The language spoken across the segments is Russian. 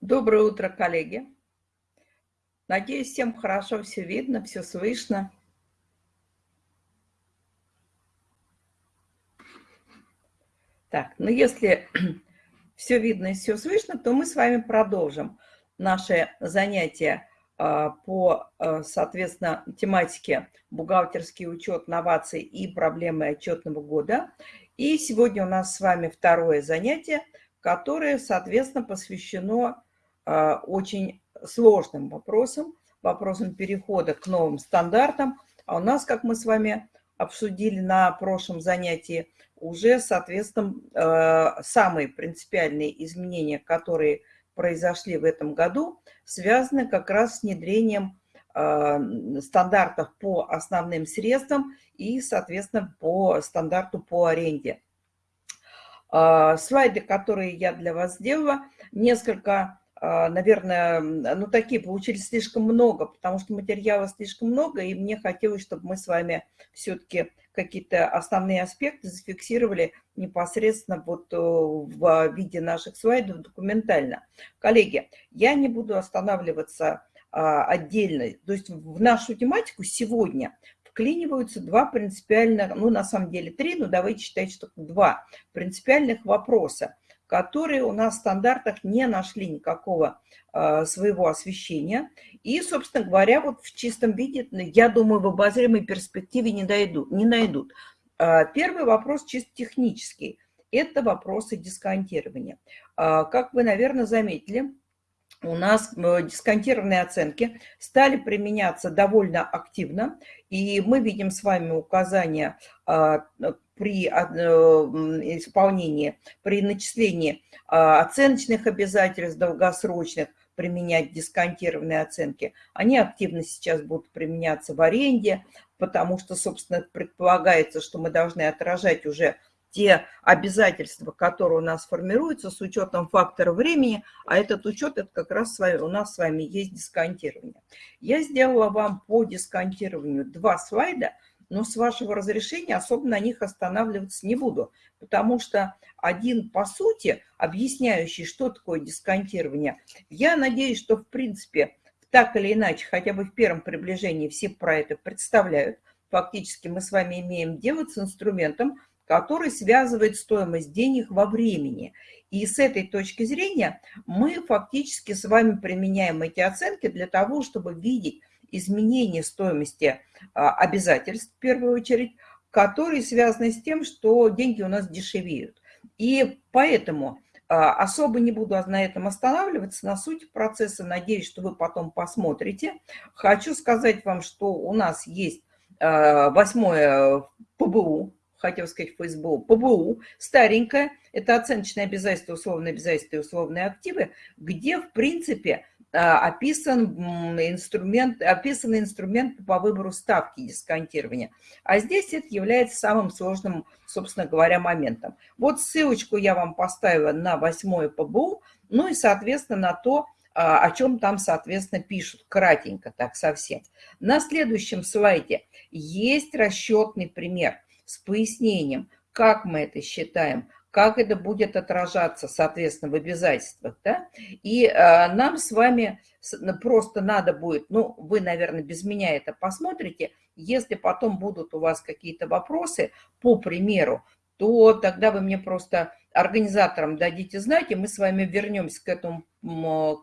Доброе утро, коллеги. Надеюсь, всем хорошо все видно, все слышно. Так, ну если все видно и все слышно, то мы с вами продолжим наше занятие а, по, а, соответственно, тематике «Бухгалтерский учет, новации и проблемы отчетного года». И сегодня у нас с вами второе занятие, которое, соответственно, посвящено очень сложным вопросам, вопросам перехода к новым стандартам. А у нас, как мы с вами обсудили на прошлом занятии, уже, соответственно, а, самые принципиальные изменения, которые произошли в этом году, связаны как раз с внедрением стандартов по основным средствам и, соответственно, по стандарту по аренде. Слайды, которые я для вас сделала, несколько а, наверное, ну, такие получились слишком много, потому что материала слишком много, и мне хотелось, чтобы мы с вами все-таки какие-то основные аспекты зафиксировали непосредственно вот э, в виде наших слайдов документально. Коллеги, я не буду останавливаться а, отдельно, то есть в нашу тематику сегодня вклиниваются два принципиальных, ну, на самом деле три, но давайте считать, что два принципиальных вопроса – которые у нас в стандартах не нашли никакого э, своего освещения. И, собственно говоря, вот в чистом виде, я думаю, в обозримой перспективе не, дойдут, не найдут. Э, первый вопрос чисто технический. Это вопросы дисконтирования. Э, как вы, наверное, заметили, у нас дисконтированные оценки стали применяться довольно активно, и мы видим с вами указания при э, исполнении, при начислении а, оценочных обязательств долгосрочных, применять дисконтированные оценки. Они активно сейчас будут применяться в аренде, потому что, собственно, предполагается, что мы должны отражать уже те обязательства, которые у нас формируются с учетом фактора времени, а этот учет, это как раз у нас с вами есть дисконтирование. Я сделала вам по дисконтированию два слайда – но с вашего разрешения особо на них останавливаться не буду, потому что один, по сути, объясняющий, что такое дисконтирование, я надеюсь, что, в принципе, так или иначе, хотя бы в первом приближении все про это представляют. Фактически мы с вами имеем дело с инструментом, который связывает стоимость денег во времени. И с этой точки зрения мы фактически с вами применяем эти оценки для того, чтобы видеть, изменение стоимости а, обязательств, в первую очередь, которые связаны с тем, что деньги у нас дешевеют. И поэтому а, особо не буду на этом останавливаться, на суть процесса, надеюсь, что вы потом посмотрите. Хочу сказать вам, что у нас есть а, восьмое ПБУ, хотел сказать ФСБУ, ПБУ, старенькое, это оценочные обязательства, условные обязательства и условные активы, где, в принципе, а, описан инструмент, описаны инструменты по выбору ставки дисконтирования. А здесь это является самым сложным, собственно говоря, моментом. Вот ссылочку я вам поставила на восьмое ПБУ, ну и, соответственно, на то, а, о чем там, соответственно, пишут, кратенько так совсем. На следующем слайде есть расчетный пример с пояснением, как мы это считаем, как это будет отражаться, соответственно, в обязательствах. Да? И э, нам с вами просто надо будет, ну, вы, наверное, без меня это посмотрите, если потом будут у вас какие-то вопросы по примеру, то тогда вы мне просто организаторам дадите знать, и мы с вами вернемся к этому,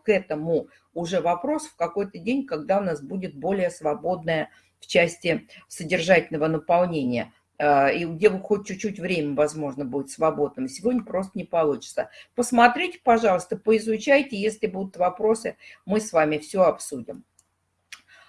к этому уже вопрос в какой-то день, когда у нас будет более свободная в части содержательного наполнения. А, и где вы хоть чуть-чуть время, возможно, будет свободным. Сегодня просто не получится. Посмотрите, пожалуйста, поизучайте. Если будут вопросы, мы с вами все обсудим.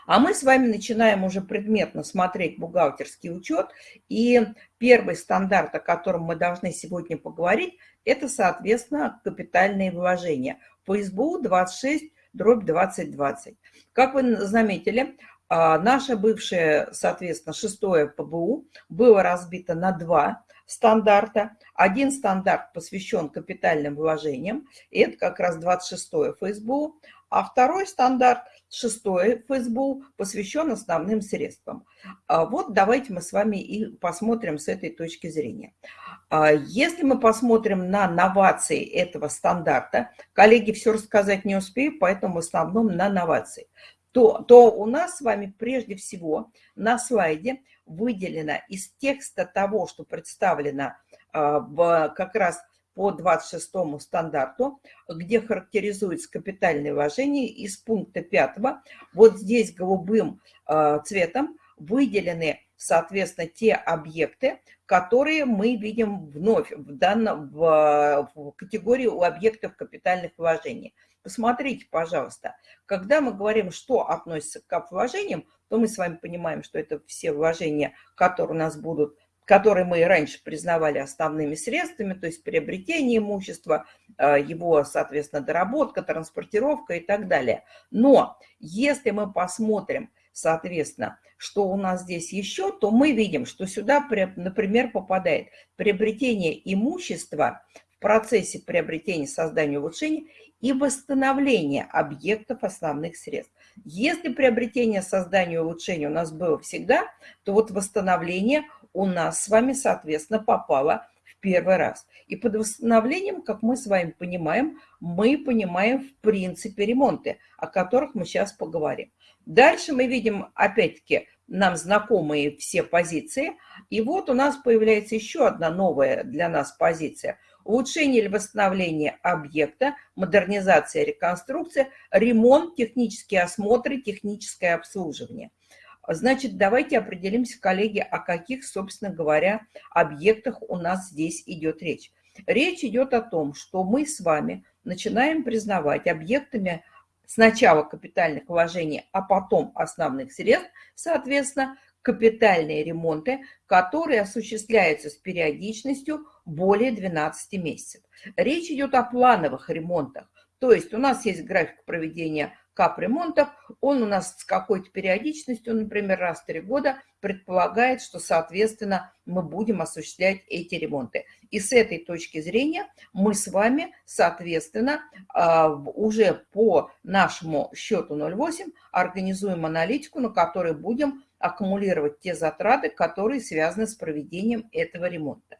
А мы с вами начинаем уже предметно смотреть бухгалтерский учет. И первый стандарт, о котором мы должны сегодня поговорить, это, соответственно, капитальные вложения. По СБУ 26 дробь 2020. Как вы заметили, а, наше бывшее, соответственно, шестое ПБУ было разбито на два стандарта. Один стандарт посвящен капитальным вложениям, это как раз 26-е ФСБУ, а второй стандарт, шестой ФСБУ, посвящен основным средствам. А вот давайте мы с вами и посмотрим с этой точки зрения. А если мы посмотрим на новации этого стандарта, коллеги все рассказать не успею, поэтому в основном на новации, то, то у нас с вами прежде всего на слайде выделено из текста того, что представлено а, в, как раз по 26 стандарту, где характеризуется капитальное вложение, из пункта 5 вот здесь голубым а, цветом выделены, соответственно, те объекты, которые мы видим вновь в, данном, в, в категории у объектов капитальных вложений. Посмотрите, пожалуйста, когда мы говорим, что относится к кап-вложениям, то мы с вами понимаем, что это все вложения, которые у нас будут которые мы раньше признавали основными средствами, то есть приобретение имущества, э, его, соответственно, доработка, транспортировка и так далее. Но если мы посмотрим, соответственно, что у нас здесь еще, то мы видим, что сюда, например, попадает приобретение имущества в процессе приобретения, создания, улучшения и восстановления объектов основных средств. Если приобретение, создание, улучшение у нас было всегда, то вот восстановление – у нас с вами, соответственно, попала в первый раз. И под восстановлением, как мы с вами понимаем, мы понимаем в принципе ремонты, о которых мы сейчас поговорим. Дальше мы видим, опять-таки, нам знакомые все позиции. И вот у нас появляется еще одна новая для нас позиция. Улучшение или восстановление объекта, модернизация, реконструкция, ремонт, технические осмотры, техническое обслуживание. Значит, давайте определимся, коллеги, о каких, собственно говоря, объектах у нас здесь идет речь. Речь идет о том, что мы с вами начинаем признавать объектами сначала капитальных вложений, а потом основных средств, соответственно, капитальные ремонты, которые осуществляются с периодичностью более 12 месяцев. Речь идет о плановых ремонтах, то есть у нас есть график проведения капремонтов, он у нас с какой-то периодичностью, например, раз в три года, предполагает, что, соответственно, мы будем осуществлять эти ремонты. И с этой точки зрения мы с вами, соответственно, а, уже по нашему счету 0,8 организуем аналитику, на которой будем аккумулировать те затраты, которые связаны с проведением этого ремонта.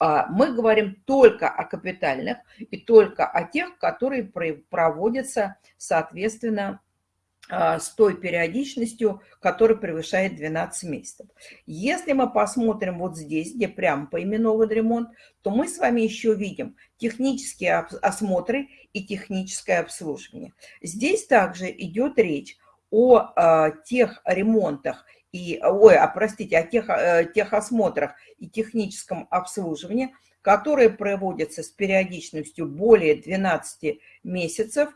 А, мы говорим только о капитальных и только о тех, которые проводятся, соответственно, а, с той периодичностью, которая превышает 12 месяцев. Если мы посмотрим вот здесь, где прямо поименован ремонт, то мы с вами еще видим технические осмотры и техническое обслуживание. Здесь также идет речь о а, тех ремонтах и, ой, а, простите, о тех, э, техосмотрах и техническом обслуживании, которые проводятся с периодичностью более 12 месяцев,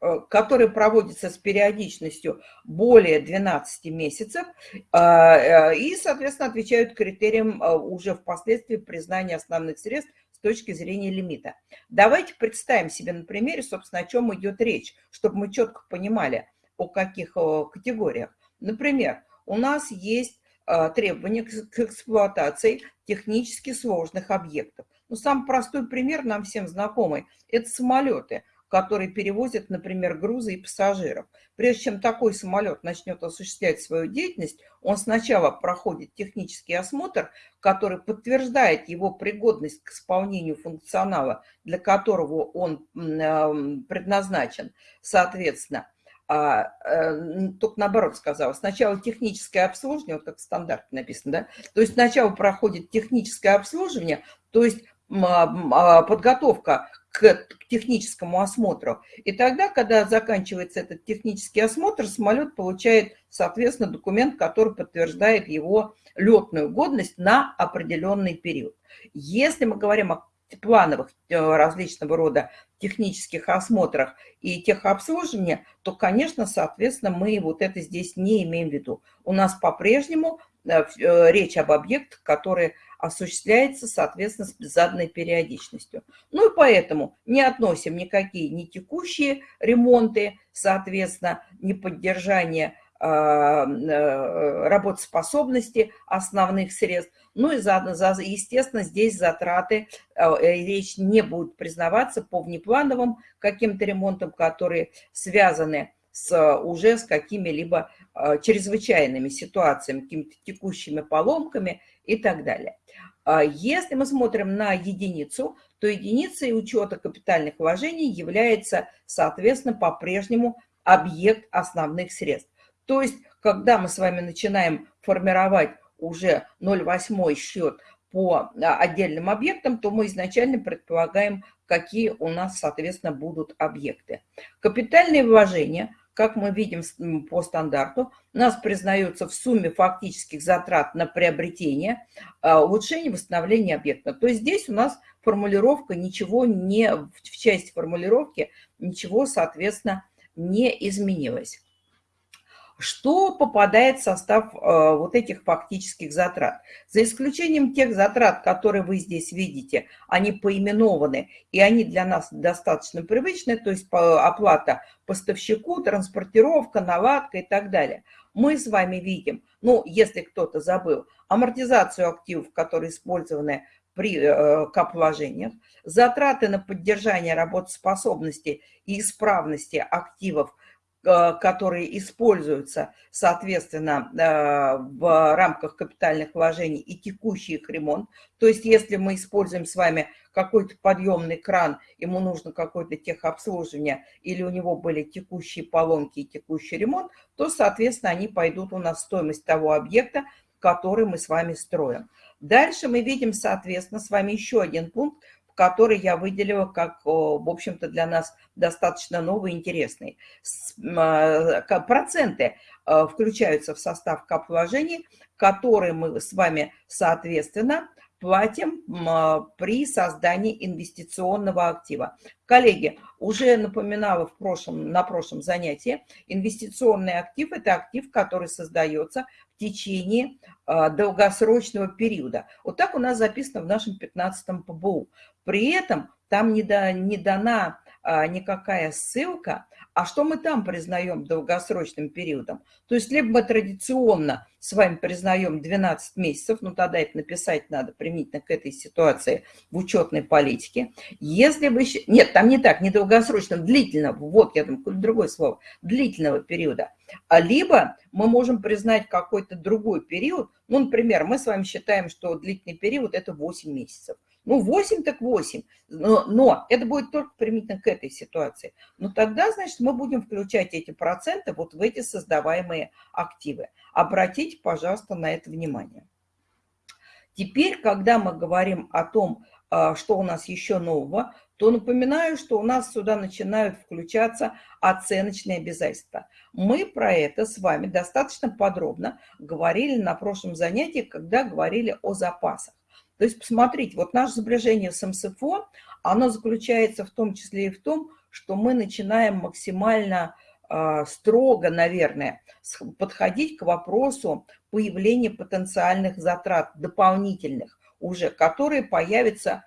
э, которые проводятся с периодичностью более 12 месяцев э, и, соответственно, отвечают критериям уже впоследствии признания основных средств с точки зрения лимита. Давайте представим себе на примере, собственно, о чем идет речь, чтобы мы четко понимали, о каких категориях. Например, у нас есть а, требования к эксплуатации технически сложных объектов. Ну, самый простой пример нам всем знакомый – это самолеты, которые перевозят, например, грузы и пассажиров. Прежде чем такой самолет начнет осуществлять свою деятельность, он сначала проходит технический осмотр, который подтверждает его пригодность к исполнению функционала, для которого он предназначен, соответственно – а, э, только наоборот сказала, сначала техническое обслуживание, вот как в стандарте написано, да, то есть сначала проходит техническое обслуживание, то есть а, подготовка к техническому осмотру. И тогда, когда заканчивается этот технический осмотр, самолет получает, соответственно, документ, который подтверждает его летную годность на определенный период. Если мы говорим о плановых э, различного рода технических осмотрах и техобслуживания, то, конечно, соответственно, мы вот это здесь не имеем в виду. У нас по-прежнему э, э, речь об объектах, которые осуществляются, соответственно, с заданной периодичностью. Ну и поэтому не относим никакие не текущие ремонты, соответственно, не поддержание а, работоспособности основных средств, ну и заодно, естественно, здесь затраты, а, э, речь не будет признаваться по внеплановым каким-то ремонтам, которые связаны с, уже с какими-либо чрезвычайными ситуациями, какими-то текущими поломками и так далее. А если мы смотрим на единицу, то единицей учета капитальных вложений является, соответственно, по-прежнему объект основных средств. То есть, когда мы с вами начинаем формировать уже 0,8 счет по а, отдельным объектам, то мы изначально предполагаем, какие у нас, соответственно, будут объекты. Капитальные вложения, как мы видим по стандарту, нас признаются в сумме фактических затрат на приобретение, а, улучшение, восстановление объекта. То есть здесь у нас формулировка ничего не, в части формулировки ничего, соответственно, не изменилось что попадает в состав э, вот этих фактических затрат. За исключением тех затрат, которые вы здесь видите, они поименованы, и они для нас достаточно привычны, то есть оплата поставщику, транспортировка, наладка и так далее. Мы с вами видим, ну, если кто-то забыл, амортизацию активов, которые использованы при э, капвложениях, затраты на поддержание работоспособности и исправности активов – которые используются, соответственно, э, в рамках капитальных вложений и текущий их ремонт. То есть если мы используем с вами какой-то подъемный кран, ему нужно какое-то техобслуживание, или у него были текущие поломки и текущий ремонт, то, соответственно, они пойдут у нас в стоимость того объекта, который мы с вами строим. Дальше мы видим, соответственно, с вами еще один пункт, который я выделила как, в общем-то, для нас достаточно новый интересный. А, проценты а, включаются в состав кап-вложений, которые мы с вами, соответственно, платим а, при создании инвестиционного актива. Коллеги, уже напоминала в прошлом, на прошлом занятии, инвестиционный актив – это актив, который создается течение долгосрочного периода. Вот так у нас записано в нашем 15-м ПБУ. При этом там не, да, не дана а, никакая ссылка, а что мы там признаем долгосрочным периодом? То есть либо мы традиционно с вами признаем 12 месяцев, ну тогда это написать надо применительно к этой ситуации в учетной политике. Если вы... Нет, там не так, не долгосрочным, длительного, вот я там другое слово, длительного периода. А либо мы можем признать какой-то другой период, ну, например, мы с вами считаем, что длительный период – это 8 месяцев. Ну, 8 так 8, но, но это будет только применительно к этой ситуации. Но тогда, значит, мы будем включать эти проценты вот в эти создаваемые активы. Обратите, пожалуйста, на это внимание. Теперь, когда мы говорим о том, а, что у нас еще нового, то напоминаю, что у нас сюда начинают включаться оценочные обязательства. Мы про это с вами достаточно подробно говорили на прошлом занятии, когда говорили о запасах. То есть, посмотрите, вот наше сближение с МСФО, оно заключается в том числе и в том, что мы начинаем максимально э, строго, наверное, подходить к вопросу появления потенциальных затрат дополнительных уже, которые появятся,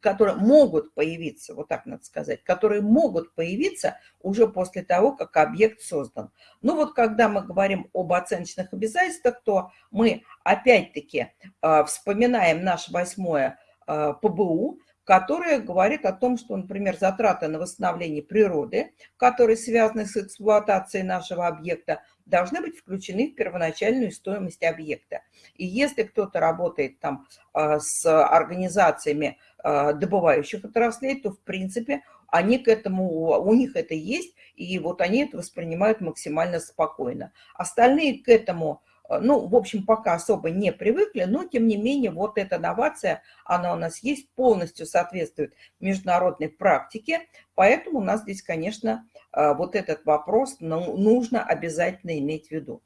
которые могут появиться, вот так надо сказать, которые могут появиться уже после того, как объект создан. Ну вот когда мы говорим об оценочных обязательствах, то мы опять-таки а, вспоминаем наше восьмое а, ПБУ, которое говорит о том, что, например, затраты на восстановление природы, которые связаны с эксплуатацией нашего объекта, должны быть включены в первоначальную стоимость объекта. И если кто-то работает там а, с организациями а, добывающих отраслей, то, в принципе, они к этому, у них это есть, и вот они это воспринимают максимально спокойно. Остальные к этому ну, в общем, пока особо не привыкли, но, тем не менее, вот эта новация, она у нас есть, полностью соответствует международной практике, поэтому у нас здесь, конечно, э, вот этот вопрос ну, нужно обязательно иметь в виду.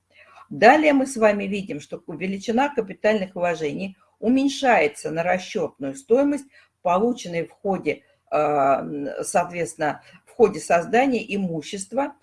Далее мы с вами видим, что величина капитальных вложений уменьшается на расчетную стоимость, полученной в ходе, э, соответственно, в ходе создания имущества,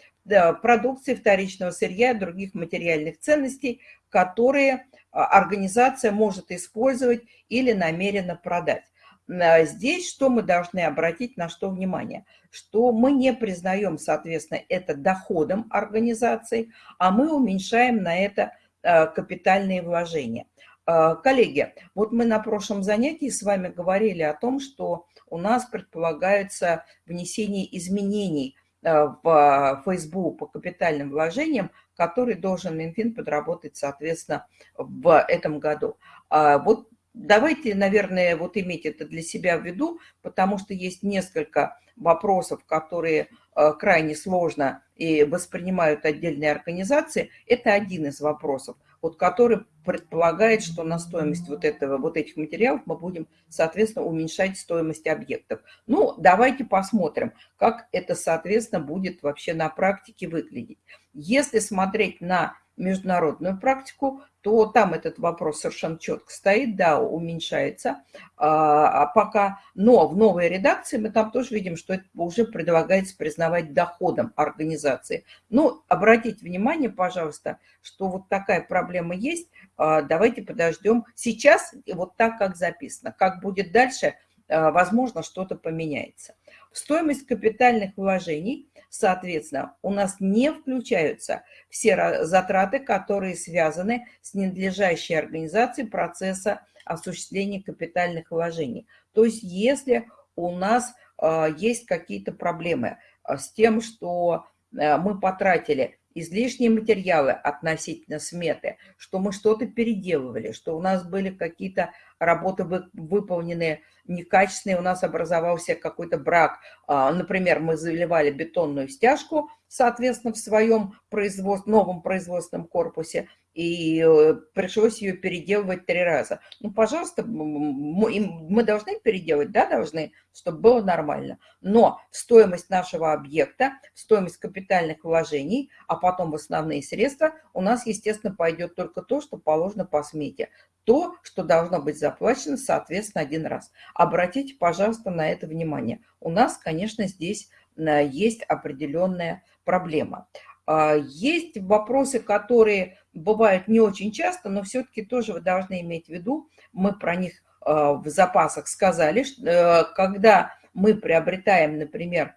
продукции вторичного сырья и других материальных ценностей, которые а, организация может использовать или намеренно продать. А, здесь что мы должны обратить на что внимание? Что мы не признаем, соответственно, это доходом организации, а мы уменьшаем на это капитальные вложения. Коллеги, вот мы на прошлом занятии с вами говорили о том, что у нас предполагается внесение изменений Э, в ФСБУ по капитальным вложениям, который должен Минфин подработать, соответственно, в этом году. А вот давайте, наверное, вот иметь это для себя в виду, потому что есть несколько вопросов, которые э, крайне сложно и воспринимают отдельные организации. Это один из вопросов, вот который предполагает, что на стоимость вот, этого, вот этих материалов мы будем, соответственно, уменьшать стоимость объектов. Ну, давайте посмотрим, как это, соответственно, будет вообще на практике выглядеть. Если смотреть на международную практику, то там этот вопрос совершенно четко стоит, да, уменьшается а, а пока. Но в новой редакции мы там тоже видим, что это уже предлагается признавать доходом организации. Ну, обратите внимание, пожалуйста, что вот такая проблема есть. А, давайте подождем. Сейчас вот так, как записано. Как будет дальше, а, возможно, что-то поменяется. Стоимость капитальных вложений Соответственно, у нас не включаются все затраты, которые связаны с ненадлежащей организацией процесса осуществления капитальных вложений. То есть если у нас а, есть какие-то проблемы а, с тем, что а, мы потратили излишние материалы относительно сметы, что мы что-то переделывали, что у нас были какие-то работы выполнены некачественные, у нас образовался какой-то брак. А, например, мы заливали бетонную стяжку, соответственно, в своем производств, новом производственном корпусе, и э, пришлось ее переделывать три раза. Ну, пожалуйста, мы должны переделать, да, должны, чтобы было нормально. Но стоимость нашего объекта, стоимость капитальных вложений, а потом в основные средства, у нас, естественно, пойдет только то, что положено по смете то, что должно быть заплачено, соответственно, один раз. Обратите, пожалуйста, на это внимание. У нас, конечно, здесь э, есть определенная проблема. А, есть вопросы, которые бывают не очень часто, но все-таки тоже вы должны иметь в виду, мы про них э, в запасах сказали, э, когда мы приобретаем, например,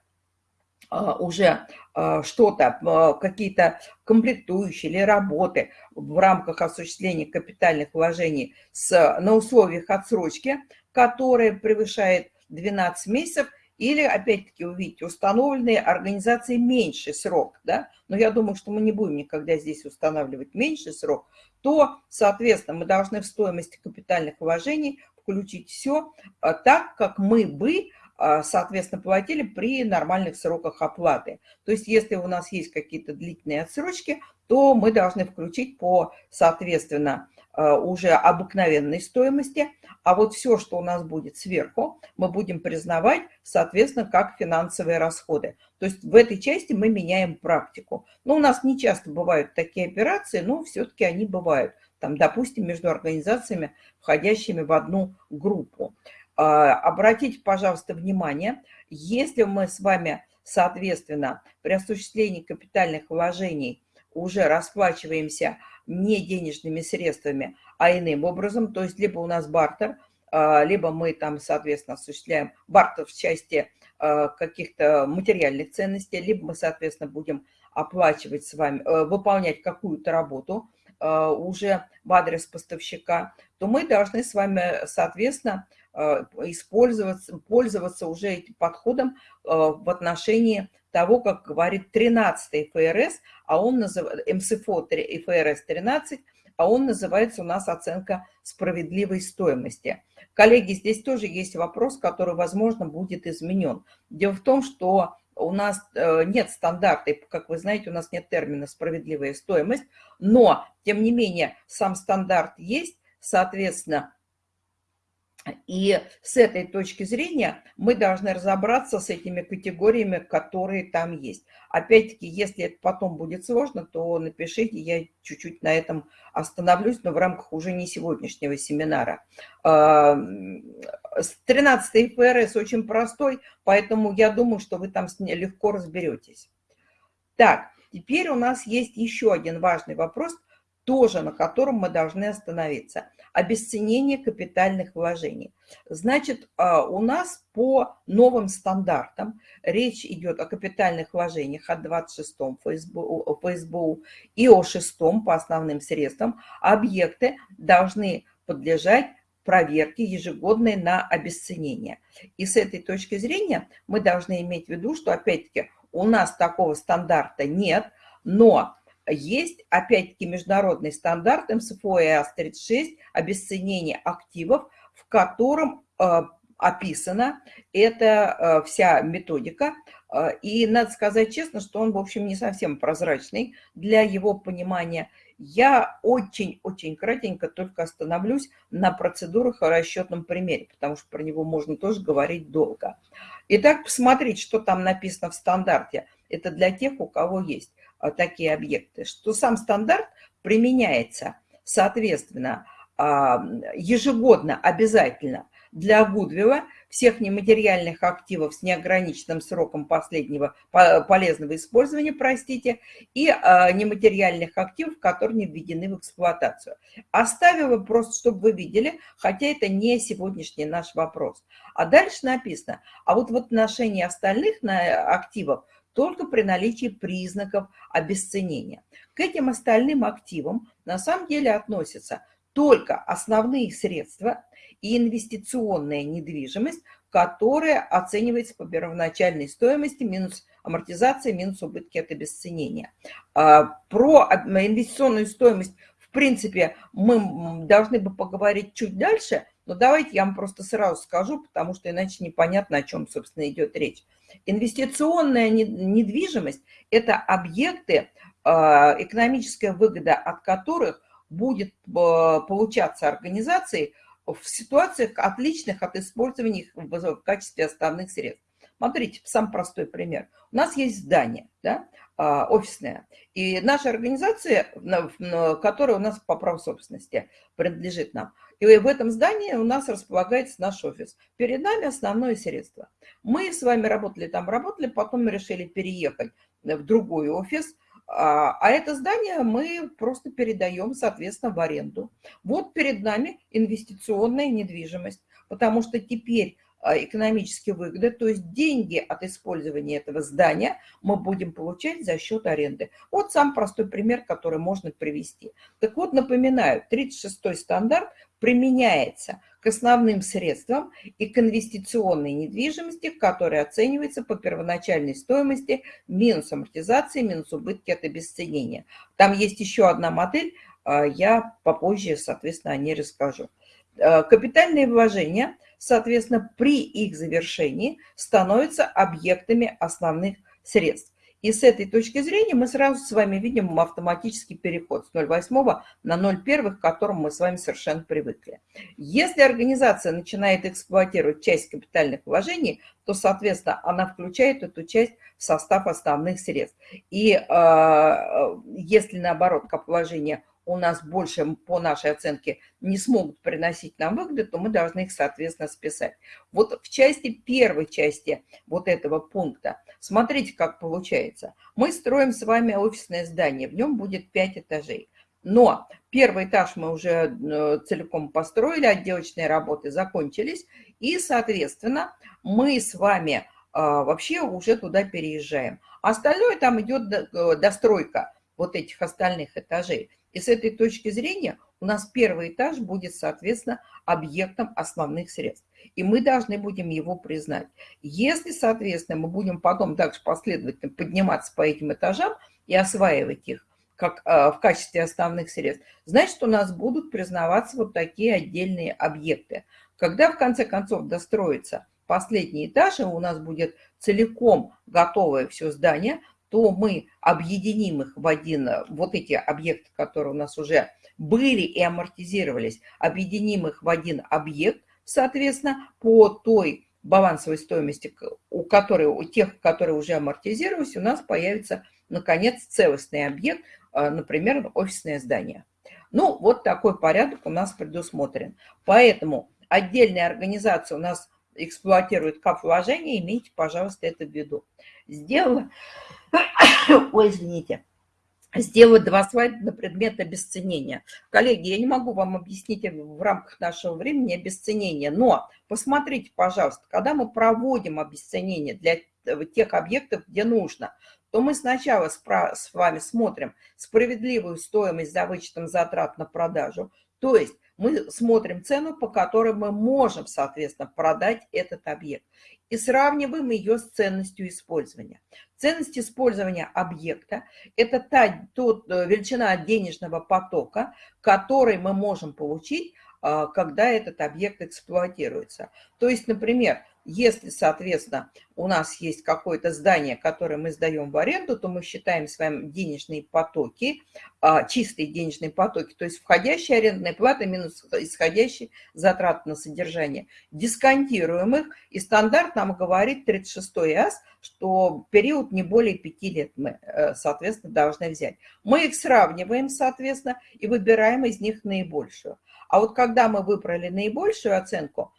а, уже что-то, какие-то комплектующие или работы в рамках осуществления капитальных вложений с, на условиях отсрочки, которые превышает 12 месяцев, или, опять-таки, увидите, установленные организацией меньший срок, да, но я думаю, что мы не будем никогда здесь устанавливать меньший срок, то, соответственно, мы должны в стоимости капитальных вложений включить все так, как мы бы а, соответственно, платили при нормальных сроках оплаты. То есть если у нас есть какие-то длительные отсрочки, то мы должны включить по, соответственно, а, уже обыкновенной стоимости, а вот все, что у нас будет сверху, мы будем признавать, соответственно, как финансовые расходы. То есть в этой части мы меняем практику. Но у нас не часто бывают такие операции, но все-таки они бывают. Там, допустим, между организациями, входящими в одну группу. А, обратите, пожалуйста, внимание, если мы с вами, соответственно, при осуществлении капитальных вложений уже расплачиваемся не денежными средствами, а иным образом, то есть либо у нас бартер, а, либо мы там, соответственно, осуществляем бартер в части а, каких-то материальных ценностей, либо мы, соответственно, будем оплачивать с вами, э, выполнять какую-то работу уже в адрес поставщика, то мы должны с вами, соответственно, Э, использоваться, пользоваться уже этим подходом э, в отношении того, как говорит 13 ФРС, а он называет МСФО ФРС 13, а он называется у нас оценка справедливой стоимости. Коллеги, здесь тоже есть вопрос, который, возможно, будет изменен. Дело в том, что у нас э, нет стандарта, как вы знаете, у нас нет термина «справедливая стоимость», но, тем не менее, сам стандарт есть, соответственно, и с этой точки зрения мы должны разобраться с этими категориями, которые там есть. Опять-таки, если это потом будет сложно, то напишите, я чуть-чуть на этом остановлюсь, но в рамках уже не сегодняшнего семинара. 13 ФРС очень простой, поэтому я думаю, что вы там легко разберетесь. Так, теперь у нас есть еще один важный вопрос, тоже на котором мы должны остановиться – обесценение капитальных вложений. Значит, а, у нас по новым стандартам речь идет о капитальных вложениях от 26 ФСБУ, ФСБУ и о 6 по основным средствам. Объекты должны подлежать проверки ежегодной на обесценение. И с этой точки зрения мы должны иметь в виду, что опять-таки у нас такого стандарта нет, но есть, опять-таки, международный стандарт МСФО и АС-36 обесценение активов, в котором э, описана эта э, вся методика. Э, и надо сказать честно, что он, в общем, не совсем прозрачный для его понимания. Я очень-очень кратенько только остановлюсь на процедурах о расчетном примере, потому что про него можно тоже говорить долго. Итак, посмотреть, что там написано в стандарте. Это для тех, у кого есть такие объекты. Что сам стандарт применяется, соответственно, а, ежегодно обязательно для Гудвилла всех нематериальных активов с неограниченным сроком последнего полезного использования, простите, и э, нематериальных активов, которые не введены в эксплуатацию. Оставила просто, чтобы вы видели, хотя это не сегодняшний наш вопрос. А дальше написано, а вот в отношении остальных активов только при наличии признаков обесценения. К этим остальным активам на самом деле относятся только основные средства и инвестиционная недвижимость, которая оценивается по первоначальной стоимости минус амортизация, минус убытки от обесценения. А, про инвестиционную стоимость, в принципе, мы должны бы поговорить чуть дальше, но давайте я вам просто сразу скажу, потому что иначе непонятно, о чем, собственно, идет речь. Инвестиционная недвижимость – это объекты, а, экономическая выгода от которых будет а, получаться организацией в ситуациях, отличных от использования их в качестве основных средств. Смотрите, самый простой пример. У нас есть здание, да, а, офисное, и наша организация, которая у нас по праву собственности принадлежит нам, и в этом здании у нас располагается наш офис. Перед нами основное средство. Мы с вами работали там, работали, потом мы решили переехать в другой офис, а, а это здание мы просто передаем, соответственно, в аренду. Вот перед нами инвестиционная недвижимость, потому что теперь а, экономически выгода, то есть деньги от использования этого здания мы будем получать за счет аренды. Вот сам простой пример, который можно привести. Так вот, напоминаю, 36-й стандарт применяется к основным средствам и к инвестиционной недвижимости, которая оценивается по первоначальной стоимости минус амортизации, минус убытки от обесценения. Там есть еще одна модель, а, я попозже, соответственно, о ней расскажу. А, капитальные вложения, соответственно, при их завершении становятся объектами основных средств. И с этой точки зрения мы сразу с вами видим автоматический переход с 0,8 на 0,1, к которому мы с вами совершенно привыкли. Если организация начинает эксплуатировать часть капитальных вложений, то, соответственно, она включает эту часть в состав основных средств. И э, если, наоборот, капвложения у нас больше, по нашей оценке, не смогут приносить нам выгоды, то мы должны их, соответственно, списать. Вот в части первой части вот этого пункта, смотрите, как получается. Мы строим с вами офисное здание, в нем будет 5 этажей. Но первый этаж мы уже э, целиком построили, отделочные работы закончились, и, соответственно, мы с вами а, вообще уже туда переезжаем. Остальное там идет э, достройка вот этих остальных этажей. И с этой точки зрения у нас первый этаж будет, соответственно, объектом основных средств. И мы должны будем его признать. Если, соответственно, мы будем потом также последовательно подниматься по этим этажам и осваивать их как э, в качестве основных средств, значит, у нас будут признаваться вот такие отдельные объекты. Когда, в конце концов, достроится последний этаж, и у нас будет целиком готовое все здание – то мы объединим их в один, вот эти объекты, которые у нас уже были и амортизировались, объединим их в один объект, соответственно, по той балансовой стоимости, у которой, у тех, которые уже амортизировались, у нас появится, наконец, целостный объект, а, например, офисное здание. Ну, вот такой порядок у нас предусмотрен. Поэтому отдельная организация у нас эксплуатирует кап-вложения, имейте, пожалуйста, это в виду. Сделала Ой, извините. Сделать два слайда на предмет обесценения. Коллеги, я не могу вам объяснить в рамках нашего времени обесценение, но посмотрите, пожалуйста, когда мы проводим обесценение для тех объектов, где нужно, то мы сначала с вами смотрим справедливую стоимость за вычетом затрат на продажу, то есть Мы смотрим цену, по которой мы можем, соответственно, продать этот объект. И сравниваем ее с ценностью использования. Ценность использования объекта – это та тот, э, величина денежного потока, который мы можем получить, а, когда этот объект эксплуатируется. То есть, например, если, соответственно, у нас есть какое-то здание, которое мы сдаем в аренду, то мы считаем с вами денежные потоки, а, чистые денежные потоки, то есть входящая арендная плата минус исходящие затраты на содержание. Дисконтируем их, и стандарт нам говорит 36 АС, что период не более 5 лет мы, э, соответственно, должны взять. Мы их сравниваем, соответственно, и выбираем из них наибольшую. А вот когда мы выбрали наибольшую оценку,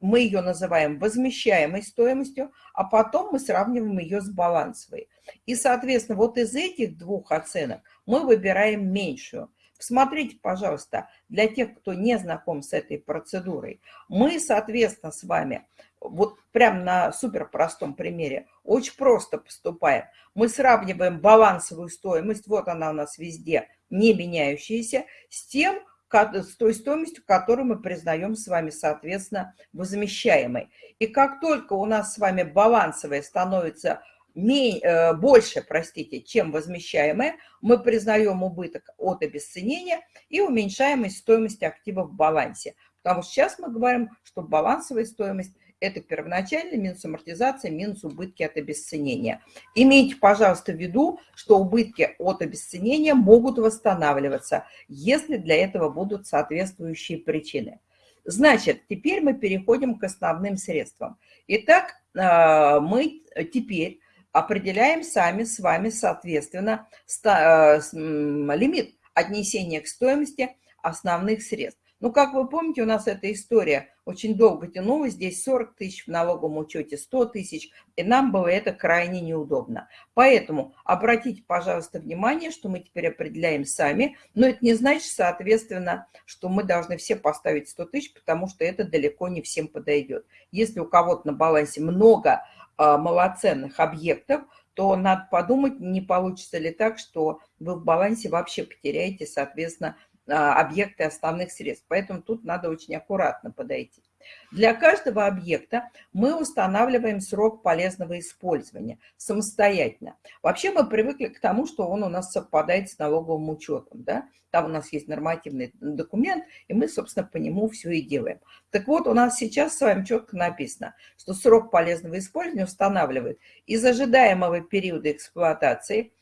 мы ее называем возмещаемой стоимостью, а потом мы сравниваем ее с балансовой. И, соответственно, вот из этих двух оценок мы выбираем меньшую. Посмотрите, пожалуйста, для тех, кто не знаком с этой процедурой, мы, соответственно, с вами, вот прямо на супер простом примере, очень просто поступаем. Мы сравниваем балансовую стоимость, вот она у нас везде, не меняющаяся, с тем, с той стоимостью, которую мы признаем с вами, соответственно, возмещаемой. И как только у нас с вами балансовая становится э, больше, простите, чем возмещаемая, мы признаем убыток от обесценения и уменьшаем стоимость актива в балансе. Потому что сейчас мы говорим, что балансовая стоимость это первоначальный минус амортизация, минус убытки от обесценения. Имейте, пожалуйста, в виду, что убытки от обесценения могут восстанавливаться, если для этого будут соответствующие причины. Значит, теперь мы переходим к основным средствам. Итак, э, мы теперь определяем сами с вами, соответственно, э, лимит отнесения к стоимости основных средств. Ну, как вы помните, у нас эта история очень долго тянулась. Здесь 40 тысяч в налоговом учете, 100 тысяч, и нам было это крайне неудобно. Поэтому обратите, пожалуйста, внимание, что мы теперь определяем сами, но это не значит, соответственно, что мы должны все поставить 100 тысяч, потому что это далеко не всем подойдет. Если у кого-то на балансе много а, малоценных объектов, то надо подумать, не получится ли так, что вы в балансе вообще потеряете, соответственно, объекты основных средств. Поэтому тут надо очень аккуратно подойти. Для каждого объекта мы устанавливаем срок полезного использования самостоятельно. Вообще мы привыкли к тому, что он у нас совпадает с налоговым учетом. Да? Там у нас есть нормативный документ, и мы, собственно, по нему все и делаем. Так вот, у нас сейчас с вами четко написано, что срок полезного использования устанавливает из ожидаемого периода эксплуатации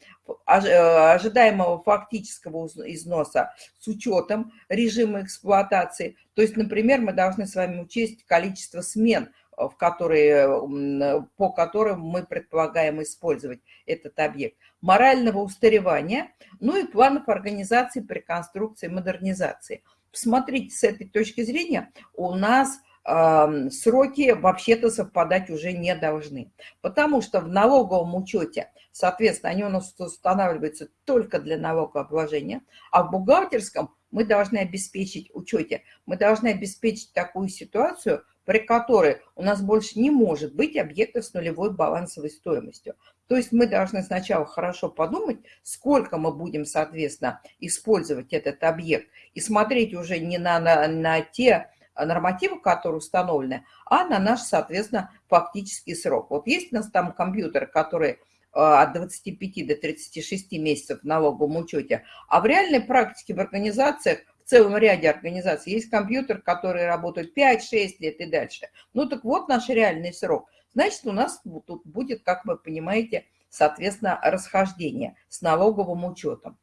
ожидаемого фактического износа с учетом режима эксплуатации. То есть, например, мы должны с вами учесть количество смен, э, в которые, по которым мы предполагаем использовать этот объект. Морального устаревания, ну и планов организации при конструкции модернизации. Посмотрите, с этой точки зрения у нас сроки вообще-то совпадать уже не должны. Потому что в налоговом учете, соответственно, они у нас устанавливаются только для налогообложения, а в бухгалтерском мы должны обеспечить учете, мы должны обеспечить такую ситуацию, при которой у нас больше не может быть объектов с нулевой балансовой стоимостью. То есть мы должны сначала хорошо подумать, сколько мы будем, соответственно, использовать этот объект, и смотреть уже не на, на, на те нормативы, которые установлены, а на наш, соответственно, фактический срок. Вот есть у нас там компьютеры, которые э, от 25 до 36 месяцев в налоговом учете, а в реальной практике в организациях, в целом ряде организаций, есть компьютер, который работает 5-6 лет и дальше. Ну так вот наш реальный срок. Значит, у нас тут будет, как вы понимаете, соответственно, расхождение с налоговым учетом.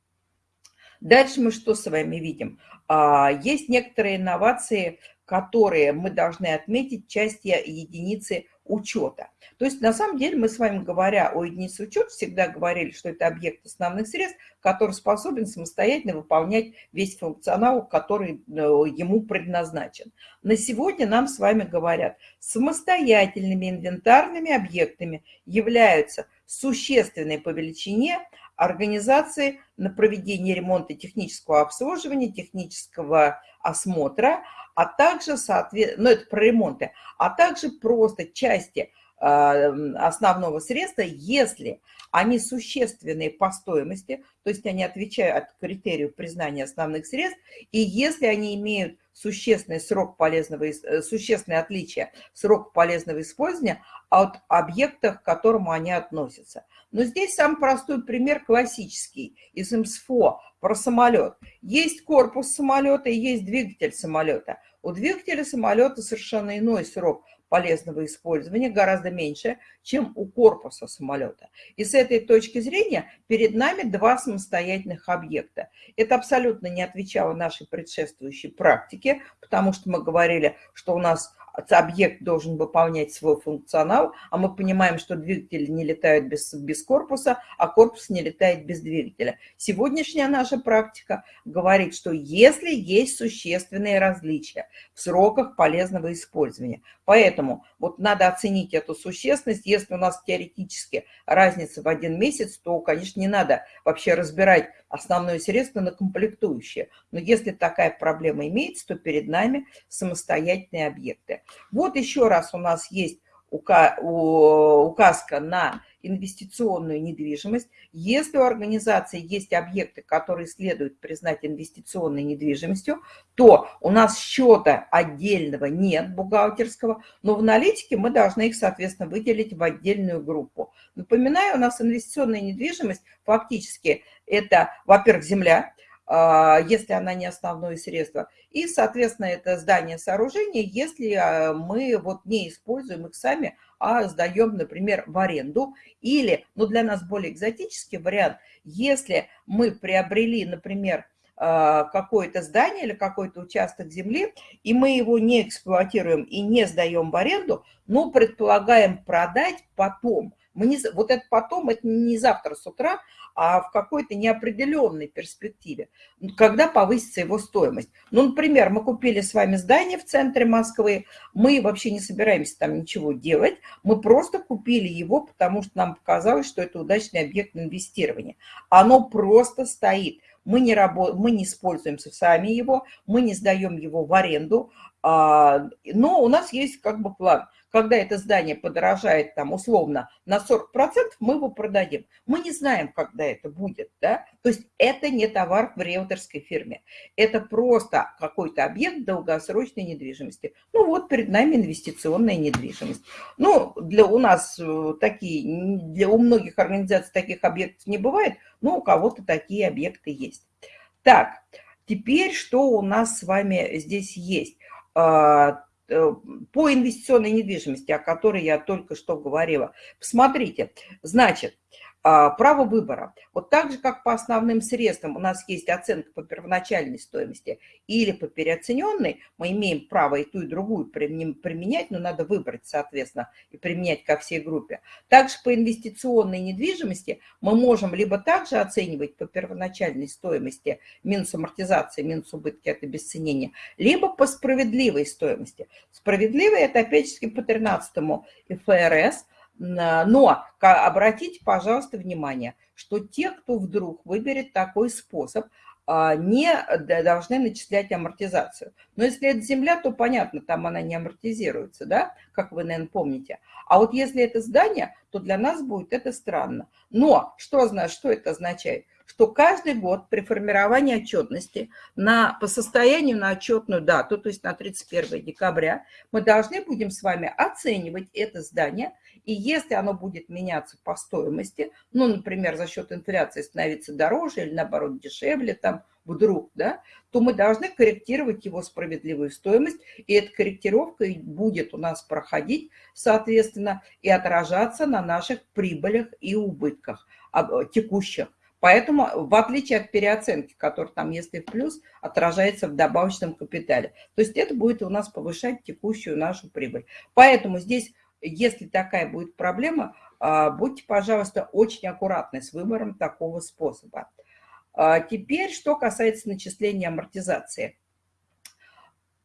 Дальше мы что с вами видим? А, есть некоторые инновации, которые мы должны отметить части единицы учета. То есть, на самом деле, мы с вами, говоря о единице учета, всегда говорили, что это объект основных средств, который способен самостоятельно выполнять весь функционал, который э, ему предназначен. На сегодня нам с вами говорят, самостоятельными инвентарными объектами являются существенные по величине организации на проведение ремонта технического обслуживания, технического осмотра, а также, соответственно, ну это про ремонты, а также просто части основного средства, если они существенные по стоимости, то есть они отвечают критерию признания основных средств, и если они имеют существенный срок полезного, э, существенное отличие срока полезного использования от объекта, к которому они относятся. Но здесь самый простой пример классический из МСФО про самолет. Есть корпус самолета и есть двигатель самолета. У двигателя самолета совершенно иной срок полезного использования гораздо меньше, чем у корпуса самолета. И с этой точки зрения перед нами два самостоятельных объекта. Это абсолютно не отвечало нашей предшествующей практике, потому что мы говорили, что у нас объект должен выполнять свой функционал, а мы понимаем, что двигатели не летают без, без корпуса, а корпус не летает без двигателя. Сегодняшняя наша практика говорит, что если есть существенные различия в сроках полезного использования, поэтому вот надо оценить эту существенность. Если у нас теоретически разница в один месяц, то, конечно, не надо вообще разбирать основное средство на комплектующие. Но если такая проблема имеется, то перед нами самостоятельные объекты. Вот еще раз у нас есть указка на инвестиционную недвижимость. Если у организации есть объекты, которые следует признать инвестиционной недвижимостью, то у нас счета отдельного нет, бухгалтерского, но в аналитике мы должны их, соответственно, выделить в отдельную группу. Напоминаю, у нас инвестиционная недвижимость фактически это, во-первых, земля, если она не основное средство. И, соответственно, это здание сооружения, если а, мы вот не используем их сами, а сдаем, например, в аренду. Или, ну, для нас более экзотический вариант, если мы приобрели, например, а, какое-то здание или какой-то участок земли, и мы его не эксплуатируем и не сдаем в аренду, но предполагаем продать потом. Мы не, вот это потом, это не завтра с утра, а в какой-то неопределенной перспективе, когда повысится его стоимость. Ну, например, мы купили с вами здание в центре Москвы, мы вообще не собираемся там ничего делать, мы просто купили его, потому что нам показалось, что это удачный объект инвестирования. Оно просто стоит. Мы не, работ... мы не используем сами его, мы не сдаем его в аренду, а, но у нас есть как бы план – когда это здание подорожает там условно на 40%, мы его продадим. Мы не знаем, когда это будет. Да? То есть это не товар в риэлторской фирме. Это просто какой-то объект долгосрочной недвижимости. Ну вот перед нами инвестиционная недвижимость. Ну, для у нас э, такие, для у многих организаций таких объектов не бывает, но у кого-то такие объекты есть. Так, теперь что у нас с вами здесь есть? По инвестиционной недвижимости, о которой я только что говорила. Посмотрите, значит, право выбора. Вот так же, как по основным средствам у нас есть оценка по первоначальной стоимости или по переоцененной, мы имеем право и ту, и другую применять, но надо выбрать, соответственно, и применять ко всей группе. Также по инвестиционной недвижимости мы можем либо также оценивать по первоначальной стоимости минус амортизация, минус убытки от обесценения, либо по справедливой стоимости. Справедливой – это опять-таки по 13 ФРС – но обратите, пожалуйста, внимание, что те, кто вдруг выберет такой способ, а, не должны начислять амортизацию. Но если это земля, то понятно, там она не амортизируется, да, как вы, наверное, помните. А вот если это здание, то для нас будет это странно. Но что, что это означает? Что каждый год при формировании отчетности на, по состоянию на отчетную дату, то есть на 31 декабря, мы должны будем с вами оценивать это здание, и если оно будет меняться по стоимости, ну, например, за счет инфляции становиться дороже или, наоборот, дешевле, там, вдруг, да, то мы должны корректировать его справедливую стоимость, и эта корректировка будет у нас проходить, соответственно, и отражаться на наших прибылях и убытках текущих. Поэтому, в отличие от переоценки, которая там, если в плюс, отражается в добавочном капитале. То есть это будет у нас повышать текущую нашу прибыль. Поэтому здесь, если такая будет проблема, а, будьте, пожалуйста, очень аккуратны с выбором такого способа. А, теперь, что касается начисления амортизации.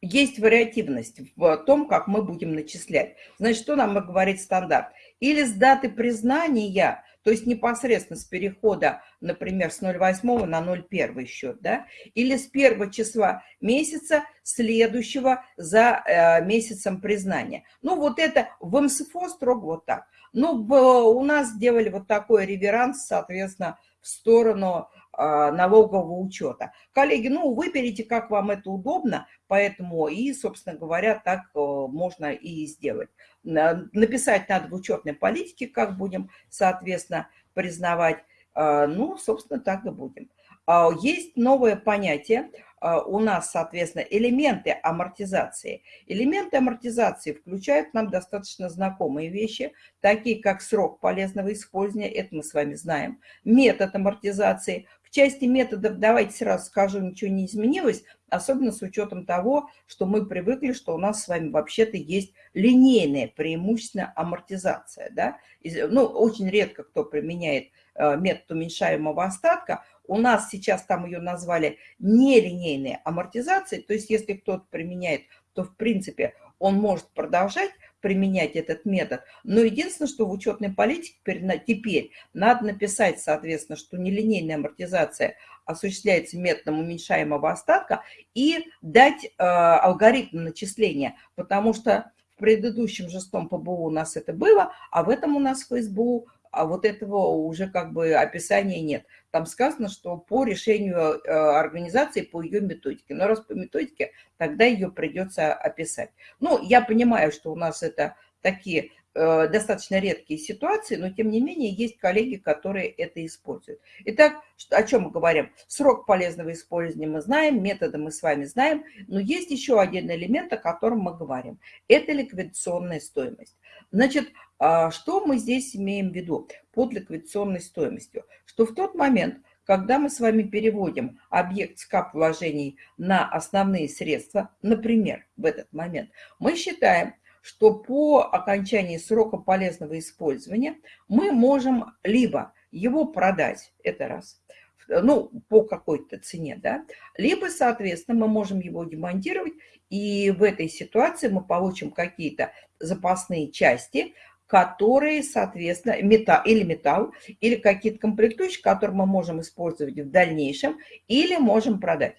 Есть вариативность в том, как мы будем начислять. Значит, что нам говорит стандарт? Или с даты признания то есть непосредственно с перехода, например, с 0,8 на 0,1 счет, да, или с первого числа месяца, следующего за э, месяцем признания. Ну, вот это в МСФО строго вот так. Ну, у нас сделали вот такой реверанс, соответственно, в сторону налогового учета. Коллеги, ну, выберите, как вам это удобно, поэтому и, собственно говоря, так э, можно и сделать. Написать надо в учетной политике, как будем, соответственно, признавать. А, ну, собственно, так и будем. А, есть новое понятие у нас, соответственно, элементы амортизации. Элементы амортизации включают нам достаточно знакомые вещи, такие как срок полезного использования, это мы с вами знаем, метод амортизации, в части методов, давайте сразу скажу, ничего не изменилось, особенно с учетом того, что мы привыкли, что у нас с вами вообще-то есть линейная преимущественная амортизация. Да? Ну, очень редко кто применяет э, метод уменьшаемого остатка. У нас сейчас там ее назвали нелинейной амортизацией, то есть если кто-то применяет, то в принципе он может продолжать применять этот метод. Но единственное, что в учетной политике теперь надо написать, соответственно, что нелинейная амортизация осуществляется методом уменьшаемого остатка и дать э, алгоритм начисления, потому что в предыдущем шестом ПБУ у нас это было, а в этом у нас в СБУ а вот этого уже как бы описания нет. Там сказано, что по решению э, организации, по ее методике. Но раз по методике, тогда ее придется описать. Ну, я понимаю, что у нас это такие достаточно редкие ситуации, но тем не менее есть коллеги, которые это используют. Итак, о чем мы говорим? Срок полезного использования мы знаем, методы мы с вами знаем, но есть еще один элемент, о котором мы говорим. Это ликвидационная стоимость. Значит, а что мы здесь имеем в виду под ликвидационной стоимостью? Что в тот момент, когда мы с вами переводим объект СКАП вложений на основные средства, например, в этот момент, мы считаем, что по окончании срока полезного использования мы можем либо его продать, это раз, ну, по какой-то цене, да, либо, соответственно, мы можем его демонтировать, и в этой ситуации мы получим какие-то запасные части, которые, соответственно, металл, или металл, или какие-то комплектующие, которые мы можем использовать в дальнейшем, или можем продать.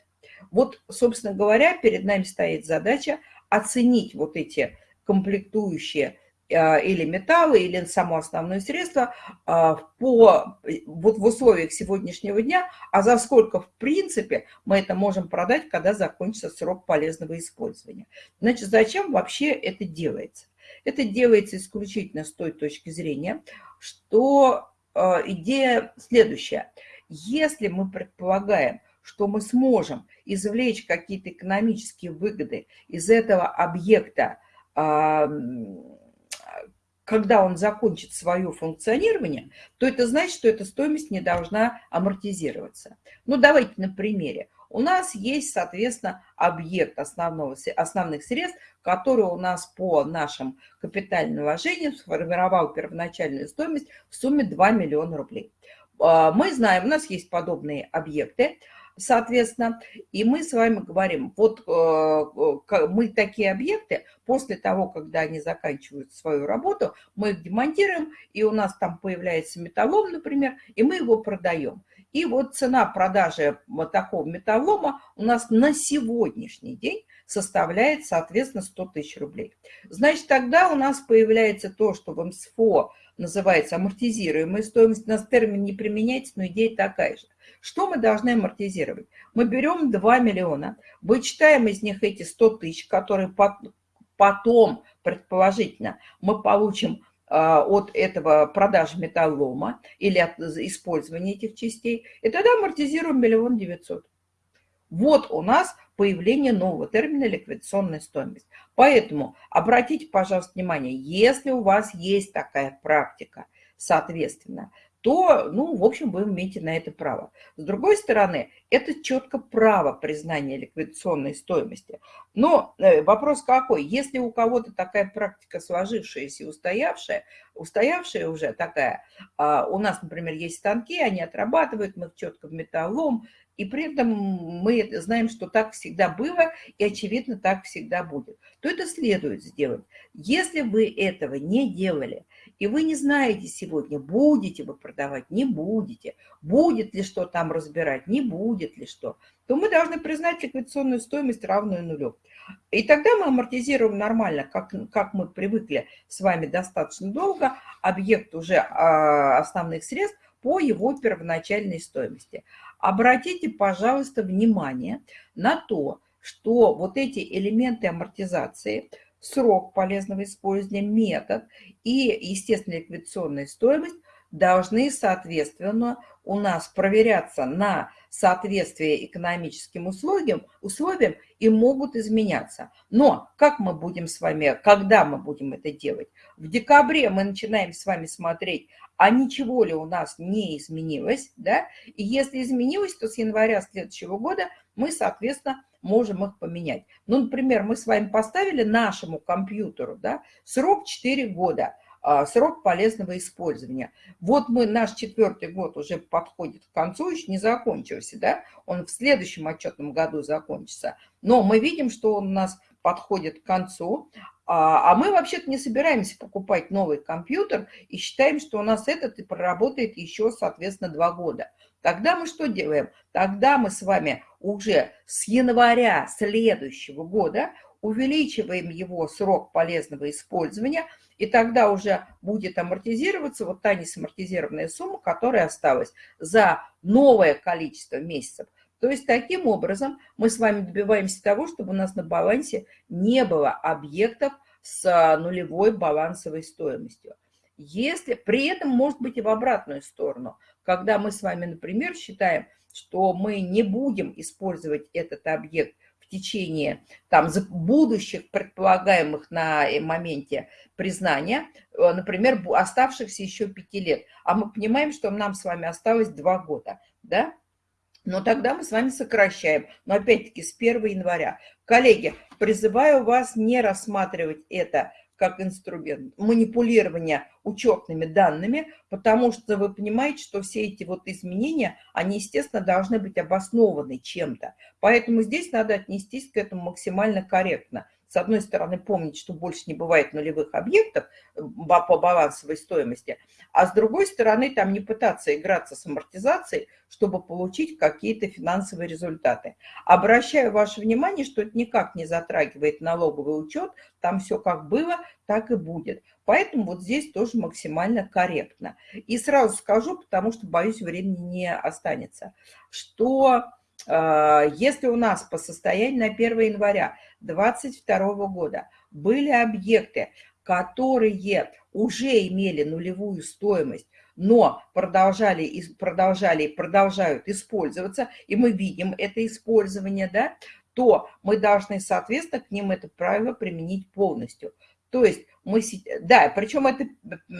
Вот, собственно говоря, перед нами стоит задача оценить вот эти комплектующие а, или металлы, или само основное средство а, по, вот в условиях сегодняшнего дня, а за сколько, в принципе, мы это можем продать, когда закончится срок полезного использования. Значит, зачем вообще это делается? Это делается исключительно с той точки зрения, что э, идея следующая. Если мы предполагаем, что мы сможем извлечь какие-то экономические выгоды из этого объекта, когда он закончит свое функционирование, то это значит, что эта стоимость не должна амортизироваться. Ну, давайте на примере у нас есть, соответственно, объект основного, основных средств, который у нас по нашим капитальным вложениям сформировал первоначальную стоимость в сумме 2 миллиона рублей. А, мы знаем, у нас есть подобные объекты, соответственно, и мы с вами говорим, вот э, мы такие объекты, после того, когда они заканчивают свою работу, мы их демонтируем, и у нас там появляется металлом, например, и мы его продаем. И вот цена продажи такого металлома у нас на сегодняшний день составляет, соответственно, 100 тысяч рублей. Значит, тогда у нас появляется то, что в МСФО называется амортизируемая стоимость. У нас термин не применяется, но идея такая же. Что мы должны амортизировать? Мы берем 2 миллиона, вычитаем из них эти 100 тысяч, которые потом, предположительно, мы получим а, от этого продажи металлома или от использования этих частей, и тогда амортизируем миллион девятьсот. Вот у нас появление нового термина ликвидационная стоимость. Поэтому обратите, пожалуйста, внимание, если у вас есть такая практика, соответственно, то, ну, в общем, вы имеете на это право. С другой стороны, это четко право признания ликвидационной стоимости. Но э, вопрос какой? Если у кого-то такая практика сложившаяся и устоявшая, устоявшая уже такая, а, у нас, например, есть станки, они отрабатывают, мы четко в металлом, и при этом мы знаем, что так всегда было, и, очевидно, так всегда будет, то это следует сделать. Если вы этого не делали, и вы не знаете сегодня, будете вы продавать, не будете, будет ли что там разбирать, не будет ли что, то мы должны признать ликвидационную стоимость равную нулю. И тогда мы амортизируем нормально, как, как мы привыкли с вами достаточно долго, объект уже а, основных средств по его первоначальной стоимости. Обратите, пожалуйста, внимание на то, что вот эти элементы амортизации – срок полезного использования, метод и, естественно, ликвидационная стоимость должны, соответственно, у нас проверяться на соответствие экономическим условиям, условиям и могут изменяться. Но как мы будем с вами, когда мы будем это делать? В декабре мы начинаем с вами смотреть, а ничего ли у нас не изменилось, да? И если изменилось, то с января следующего года мы, соответственно, можем их поменять. Ну, например, мы с вами поставили нашему компьютеру да, срок 4 года, срок полезного использования. Вот мы, наш четвертый год уже подходит к концу, еще не закончился, да, он в следующем отчетном году закончится. Но мы видим, что он у нас подходит к концу, а, а мы вообще-то не собираемся покупать новый компьютер и считаем, что у нас этот и проработает еще, соответственно, два года. Тогда мы что делаем? Тогда мы с вами уже с января следующего года увеличиваем его срок полезного использования, и тогда уже будет амортизироваться вот та несамортизированная сумма, которая осталась за новое количество месяцев. То есть таким образом мы с вами добиваемся того, чтобы у нас на балансе не было объектов с нулевой балансовой стоимостью. Если при этом может быть и в обратную сторону, когда мы с вами, например, считаем, что мы не будем использовать этот объект течение там, будущих предполагаемых на моменте признания, э, например, оставшихся еще пяти лет, а мы понимаем, что нам с вами осталось два года, да? Но тогда мы с вами сокращаем, но опять-таки с 1 января. Коллеги, призываю вас не рассматривать это как инструмент манипулирования учетными данными, потому что вы понимаете, что все эти вот изменения, они, естественно, должны быть обоснованы чем-то. Поэтому здесь надо отнестись к этому максимально корректно с одной стороны, помнить, что больше не бывает нулевых объектов э, по балансовой стоимости, а с другой стороны, там не пытаться играться с амортизацией, чтобы получить какие-то финансовые результаты. Обращаю ваше внимание, что это никак не затрагивает налоговый учет, там все как было, так и будет. Поэтому вот здесь тоже максимально корректно. И сразу скажу, потому что, боюсь, времени не останется, что а, если у нас по состоянию на 1 января 2022 года были объекты, которые уже имели нулевую стоимость, но продолжали, продолжали продолжают использоваться, и мы видим это использование, да, то мы должны, соответственно, к ним это правило применить полностью. То есть мы, да, причем это,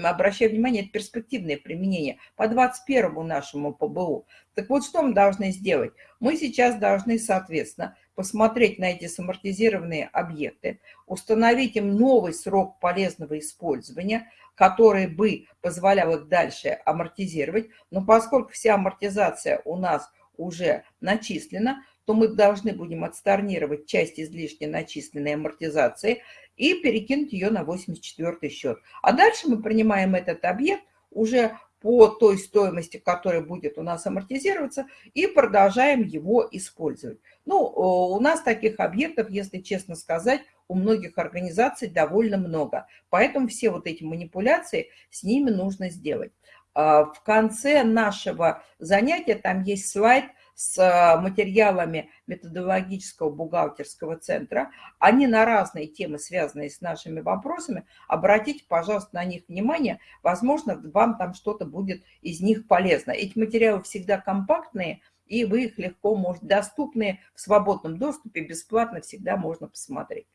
обращаю внимание, это перспективное применение по 21 нашему ПБУ. Так вот, что мы должны сделать? Мы сейчас должны, соответственно, посмотреть на эти самортизированные объекты, установить им новый срок полезного использования, который бы позволял их дальше амортизировать. Но поскольку вся амортизация у нас уже начислена, то мы должны будем отсторнировать часть излишне начисленной амортизации и перекинуть ее на 84 счет. А дальше мы принимаем этот объект уже по той стоимости, которая будет у нас амортизироваться, и продолжаем его использовать. Ну, у нас таких объектов, если честно сказать, у многих организаций довольно много. Поэтому все вот эти манипуляции с ними нужно сделать. А, в конце нашего занятия там есть слайд с э, материалами методологического бухгалтерского центра. Они на разные темы, связанные с нашими вопросами. Обратите, пожалуйста, на них внимание. Возможно, вам там что-то будет из них полезно. Эти материалы всегда компактные, и вы их легко можете, доступные в свободном доступе, бесплатно всегда можно посмотреть.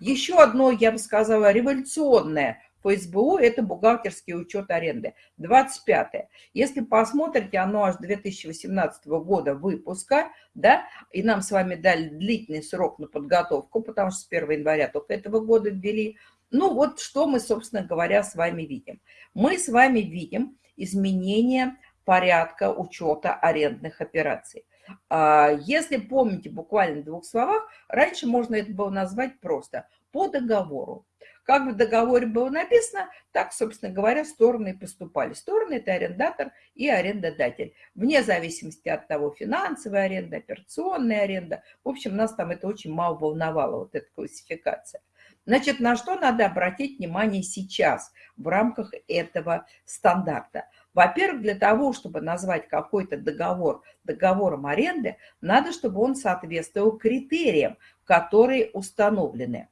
Еще одно, я бы сказала, революционное по СБУ это бухгалтерский учет аренды. 25 -е. Если посмотрите, оно аж 2018 года выпуска, да, и нам с вами дали длительный срок на подготовку, потому что с 1 января только этого года ввели. Ну вот что мы, собственно говоря, с вами видим. Мы с вами видим изменение порядка учета арендных операций. А, если помните буквально в двух словах, раньше можно это было назвать просто по договору. Как в договоре было написано, так, собственно говоря, стороны поступали. Стороны – это арендатор и арендодатель. Вне зависимости от того, финансовая аренда, операционная аренда. В общем, нас там это очень мало волновало, вот эта классификация. Значит, на что надо обратить внимание сейчас в рамках этого стандарта? Во-первых, для того, чтобы назвать какой-то договор договором аренды, надо, чтобы он соответствовал критериям, которые установлены.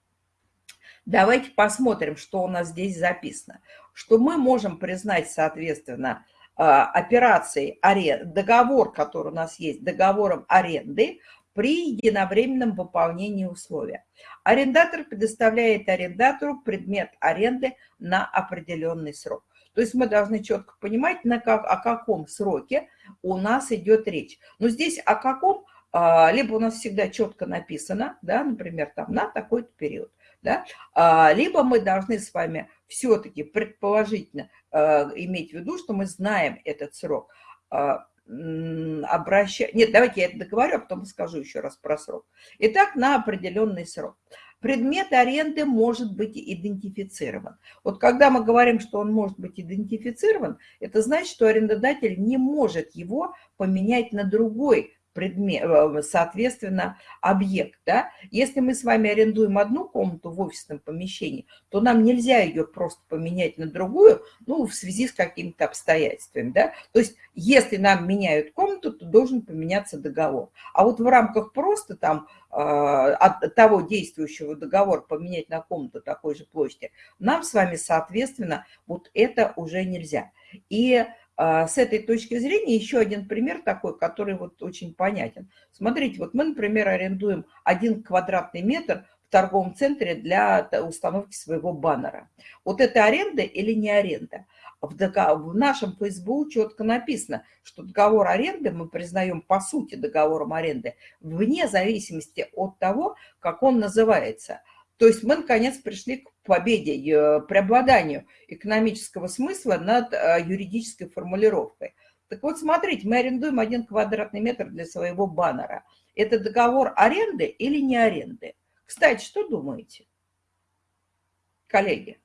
Давайте посмотрим, что у нас здесь записано. Что мы можем признать, соответственно, а, операцией аренды, договор, который у нас есть, договором аренды при единовременном выполнении условия. Арендатор предоставляет арендатору предмет аренды на определенный срок. То есть мы должны четко понимать, на как, о каком сроке у нас идет речь. Но здесь о каком, а, либо у нас всегда четко написано, да, например, там на такой-то период да? А, либо мы должны с вами все-таки предположительно а, иметь в виду, что мы знаем этот срок. А. Нет, давайте я это договорю, а потом скажу еще раз про срок. Итак, на определенный срок. Предмет аренды может быть идентифицирован. Вот когда мы говорим, что он может быть идентифицирован, это значит, что арендодатель не может его поменять на другой предмет, э, соответственно, объект. Да? Если мы с вами арендуем одну комнату в офисном помещении, то нам нельзя ее просто поменять на другую, ну, в связи с какими-то обстоятельствами. Да? То есть, если нам меняют комнату, то должен поменяться договор. А вот в рамках просто там э, от того действующего договора поменять на комнату такой же площади, нам с вами, соответственно, вот это уже нельзя. И с этой точки зрения еще один пример такой, который вот очень понятен. Смотрите, вот мы, например, арендуем один квадратный метр в торговом центре для установки своего баннера. Вот это аренда или не аренда? В нашем ФСБУ четко написано, что договор аренды мы признаем по сути договором аренды вне зависимости от того, как он называется – то есть мы, наконец, пришли к победе, э, преобладанию экономического смысла над э, юридической формулировкой. Так вот, смотрите, мы арендуем один квадратный метр для своего баннера. Это договор аренды или не аренды? Кстати, что думаете, коллеги?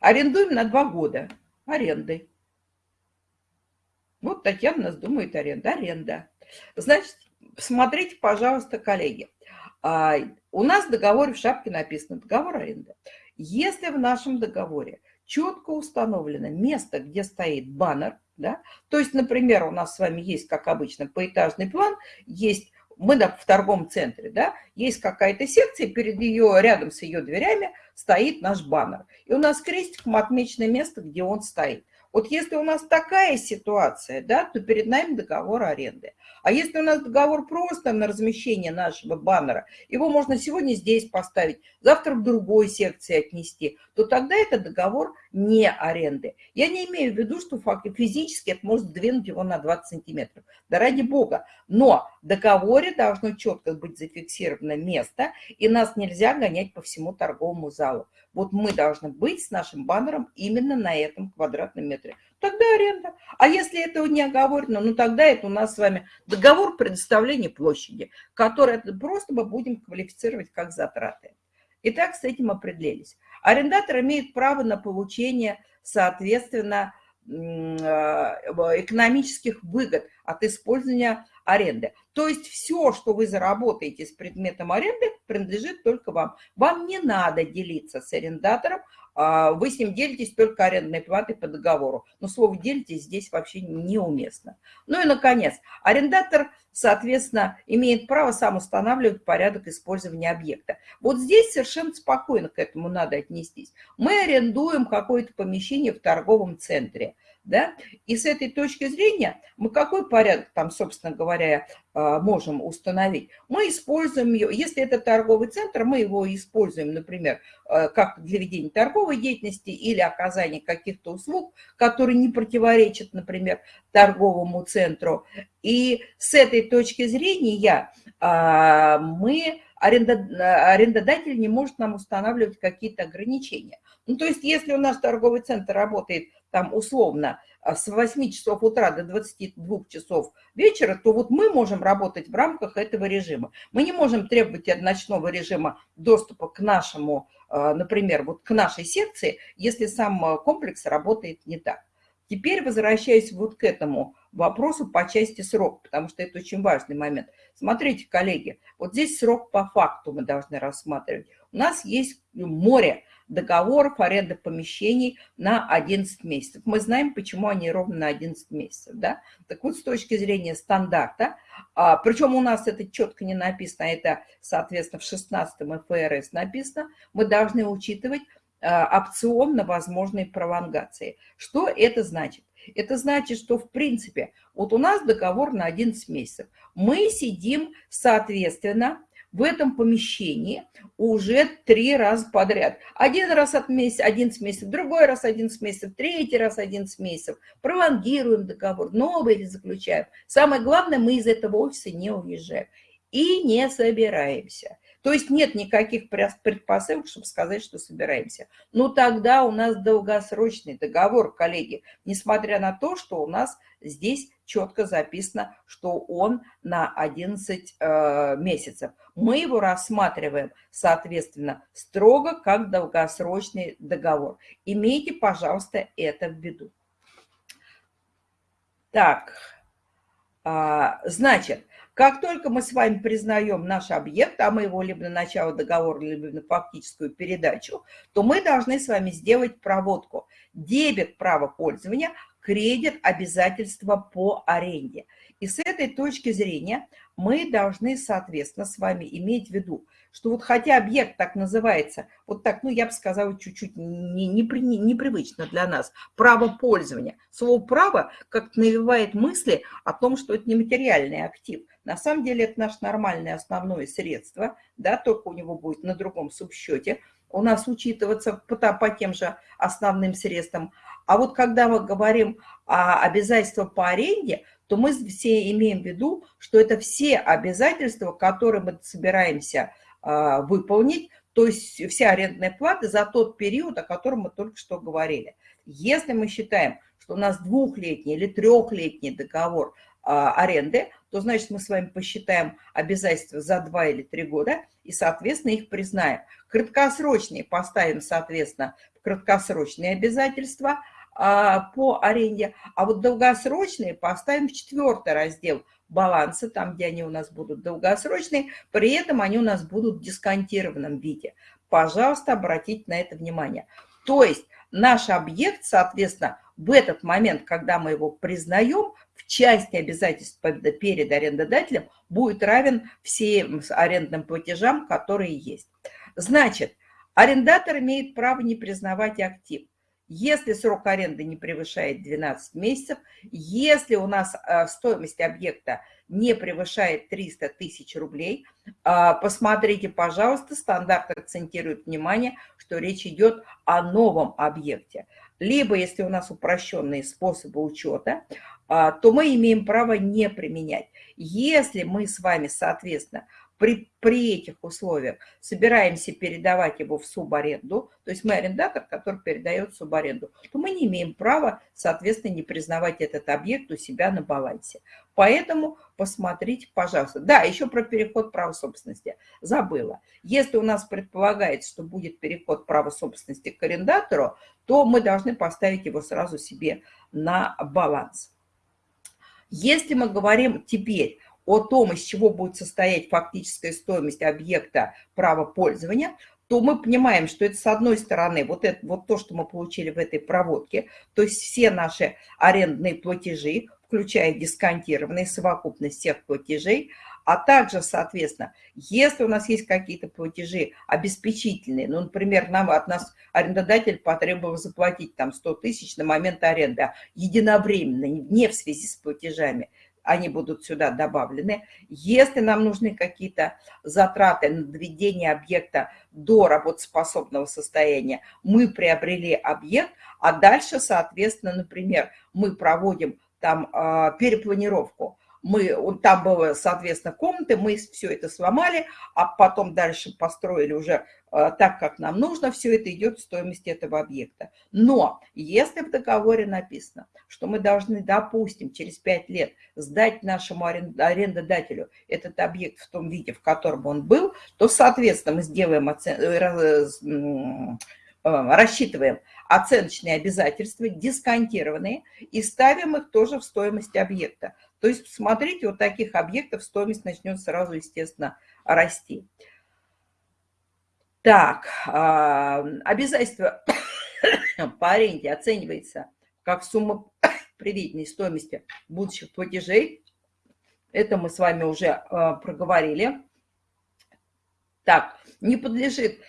Арендуем на два года арендой. Вот Татьяна нас думает аренда. Аренда. Значит, смотрите, пожалуйста, коллеги. А, у нас в договоре в шапке написано договор аренды. Если в нашем договоре четко установлено место, где стоит баннер, да, то есть, например, у нас с вами есть, как обычно, поэтажный план, есть мы в торговом центре, да, есть какая-то секция, перед ее, рядом с ее дверями стоит наш баннер. И у нас крестиком отмечено место, где он стоит. Вот если у нас такая ситуация, да, то перед нами договор аренды. А если у нас договор просто на размещение нашего баннера, его можно сегодня здесь поставить, завтра в другой секции отнести, то тогда это договор не аренды. Я не имею в виду, что физически это может сдвинуть его на 20 сантиметров. Да ради бога. Но в договоре должно четко быть зафиксировано место, и нас нельзя гонять по всему торговому залу. Вот мы должны быть с нашим баннером именно на этом квадратном метре. Тогда аренда. А если этого не оговорено, ну тогда это у нас с вами договор предоставления площади, который просто мы будем квалифицировать как затраты. Итак, с этим определились. Арендатор имеет право на получение, соответственно, э, экономических выгод от использования аренды. То есть все, что вы заработаете с предметом аренды, принадлежит только вам. Вам не надо делиться с арендатором, вы с ним делитесь только арендной платой по договору. Но слово «делитесь» здесь вообще неуместно. Ну и, наконец, арендатор, соответственно, имеет право сам устанавливать порядок использования объекта. Вот здесь совершенно спокойно к этому надо отнестись. Мы арендуем какое-то помещение в торговом центре – да? И с этой точки зрения мы какой порядок там, собственно говоря, а, можем установить? Мы используем ее, если это торговый центр, мы его используем, например, а, как для ведения торговой деятельности или оказания каких-то услуг, которые не противоречат, например, торговому центру. И с этой точки зрения а, мы арендодатель не может нам устанавливать какие-то ограничения. Ну, то есть, если у нас торговый центр работает там условно а, с 8 часов утра до 22 часов вечера, то вот мы можем работать в рамках этого режима. Мы не можем требовать от ночного режима доступа к нашему, а, например, вот к нашей секции, если сам а, комплекс работает не так. Теперь возвращаясь вот к этому вопросу по части срока, потому что это очень важный момент. Смотрите, коллеги, вот здесь срок по факту мы должны рассматривать. У нас есть море договоров аренды помещений на 11 месяцев. Мы знаем, почему они ровно на 11 месяцев. Да? Так вот, с точки зрения стандарта, а, причем у нас это четко не написано, это, соответственно, в 16 ФРС написано, мы должны учитывать а, опцион на возможные пролонгации. Что это значит? Это значит, что в принципе, вот у нас договор на 11 месяцев. Мы сидим, соответственно, в этом помещении уже три раза подряд. Один раз от месяца, 11 месяцев, другой раз 11 месяцев, третий раз 11 месяцев. Пролонгируем договор, новый заключаем. Самое главное, мы из этого офиса не уезжаем и не собираемся. То есть нет никаких предпосылок, чтобы сказать, что собираемся. Но тогда у нас долгосрочный договор, коллеги, несмотря на то, что у нас здесь четко записано, что он на 11 э, месяцев. Мы его рассматриваем, соответственно, строго как долгосрочный договор. Имейте, пожалуйста, это в виду. Так, э, значит, как только мы с вами признаем наш объект, а мы его либо на начало договора, либо на фактическую передачу, то мы должны с вами сделать проводку. Дебет права пользования, кредит обязательства по аренде. И с этой точки зрения мы должны, соответственно, с вами иметь в виду, что вот хотя объект так называется, вот так, ну, я бы сказала, чуть-чуть непривычно для нас, право пользования. Слово «право» как-то навевает мысли о том, что это нематериальный актив. На самом деле это наше нормальное основное средство, да, только у него будет на другом субсчете у нас учитываться по, по тем же основным средствам. А вот когда мы говорим о обязательствах по аренде, то мы все имеем в виду, что это все обязательства, которые мы собираемся э, выполнить, то есть все арендные платы за тот период, о котором мы только что говорили. Если мы считаем, что у нас двухлетний или трехлетний договор э, аренды, то значит мы с вами посчитаем обязательства за два или три года и, соответственно, их признаем. Краткосрочные поставим, соответственно, краткосрочные обязательства – а, по аренде, а вот долгосрочные поставим в четвертый раздел баланса, там, где они у нас будут долгосрочные, при этом они у нас будут в дисконтированном виде. Пожалуйста, обратите на это внимание. То есть наш объект, соответственно, в этот момент, когда мы его признаем, в части обязательств перед арендодателем будет равен всем арендным платежам, которые есть. Значит, арендатор имеет право не признавать актив если срок аренды не превышает 12 месяцев, если у нас э, стоимость объекта не превышает 300 тысяч рублей, э, посмотрите, пожалуйста, стандарт акцентирует внимание, что речь идет о новом объекте. Либо, если у нас упрощенные способы учета, э, то мы имеем право не применять. Если мы с вами, соответственно, при, при этих условиях собираемся передавать его в субаренду, то есть мы арендатор, который передает субаренду, то мы не имеем права, соответственно, не признавать этот объект у себя на балансе. Поэтому посмотрите, пожалуйста. Да, еще про переход права собственности. Забыла. Если у нас предполагается, что будет переход права собственности к арендатору, то мы должны поставить его сразу себе на баланс. Если мы говорим теперь о том, из чего будет состоять фактическая стоимость объекта права пользования, то мы понимаем, что это с одной стороны вот, это, вот то, что мы получили в этой проводке, то есть все наши арендные платежи, включая дисконтированные совокупность всех платежей, а также, соответственно, если у нас есть какие-то платежи обеспечительные, ну, например, нам, от нас арендодатель потребовал заплатить там 100 тысяч на момент аренды, а единовременно, не в связи с платежами, они будут сюда добавлены. Если нам нужны какие-то затраты на доведение объекта до работоспособного состояния, мы приобрели объект, а дальше, соответственно, например, мы проводим там а, перепланировку, мы, там было, соответственно, комнаты, мы все это сломали, а потом дальше построили уже э, так, как нам нужно, все это идет в стоимости этого объекта. Но если в договоре написано, что мы должны, допустим, через 5 лет сдать нашему арендодателю этот объект в том виде, в котором он был, то, соответственно, мы сделаем оцен... Э, э, рассчитываем оценочные обязательства, дисконтированные, и ставим их тоже в стоимость объекта. То есть, смотрите, вот таких объектов стоимость начнет сразу, естественно, расти. Так, а, обязательство по аренде оценивается как сумма приведенной стоимости будущих платежей. Это мы с вами уже а, проговорили. Так, не подлежит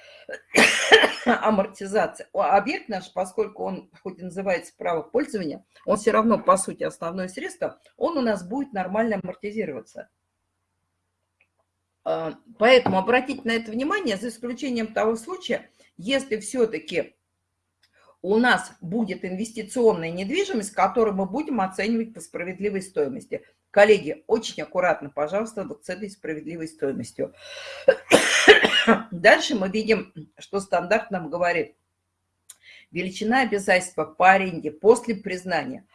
амортизация. Объект наш, поскольку он хоть и называется право пользования, он все равно, по сути, основное средство, он у нас будет нормально амортизироваться. А, поэтому обратите на это внимание, за исключением того случая, если все-таки у нас будет инвестиционная недвижимость, которую мы будем оценивать по справедливой стоимости. Коллеги, очень аккуратно, пожалуйста, вот с этой справедливой стоимостью. Дальше мы видим, что стандарт нам говорит. Величина обязательства по аренде после признания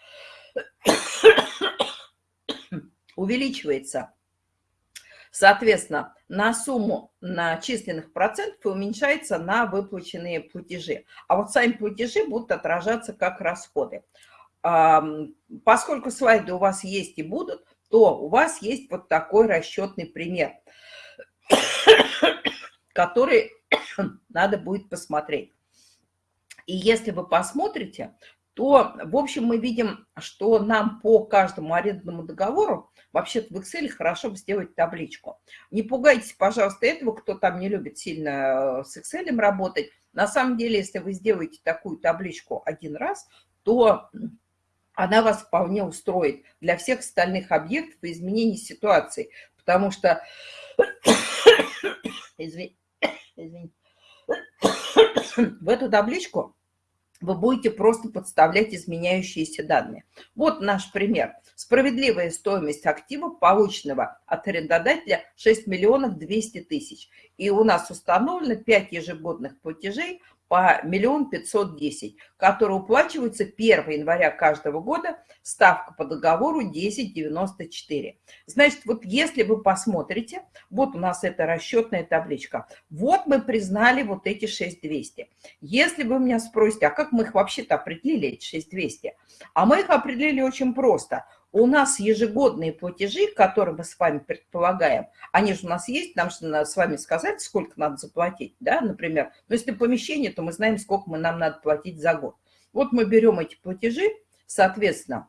увеличивается, соответственно, на сумму начисленных процентов уменьшается на выплаченные платежи. А вот сами платежи будут отражаться как расходы. Поскольку слайды у вас есть и будут, то у вас есть вот такой расчетный пример – который надо будет посмотреть. И если вы посмотрите, то, в общем, мы видим, что нам по каждому арендному договору вообще-то в Excel хорошо бы сделать табличку. Не пугайтесь, пожалуйста, этого, кто там не любит сильно э, с Excel работать. На самом деле, если вы сделаете такую табличку один раз, то она вас вполне устроит для всех остальных объектов и изменений ситуации. Потому что, извините, в эту табличку вы будете просто подставлять изменяющиеся данные. Вот наш пример. Справедливая стоимость актива, полученного от арендодателя 6 миллионов 200 тысяч. И у нас установлено 5 ежегодных платежей по миллион пятьсот десять, которые уплачиваются 1 января каждого года, ставка по договору 10,94. Значит, вот если вы посмотрите, вот у нас эта расчетная табличка, вот мы признали вот эти 6200. Если вы меня спросите, а как мы их вообще-то определили, эти 6200? А мы их определили очень просто – у нас ежегодные платежи, которые мы с вами предполагаем, они же у нас есть, нам же надо с вами сказать, сколько надо заплатить, да, например. Но если помещение, то мы знаем, сколько мы, нам надо платить за год. Вот мы берем эти платежи, соответственно,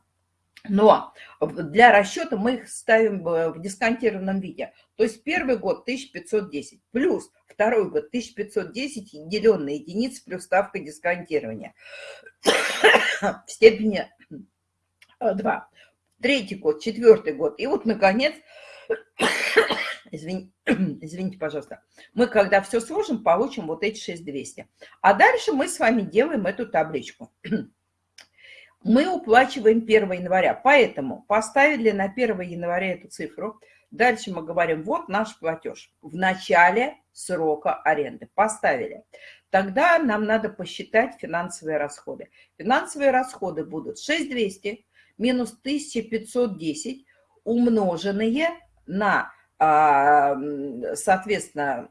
но для расчета мы их ставим в дисконтированном виде. То есть первый год 1510 плюс второй год 1510 деленные единицы плюс ставка дисконтирования в степени 2 третий год, четвертый год. И вот, наконец, извини, извините, пожалуйста, мы, когда все сложим, получим вот эти 6200. А дальше мы с вами делаем эту табличку. Мы уплачиваем 1 января, поэтому поставили на 1 января эту цифру. Дальше мы говорим, вот наш платеж в начале срока аренды. Поставили. Тогда нам надо посчитать финансовые расходы. Финансовые расходы будут 6200 минус 1510 умноженные на, а, соответственно,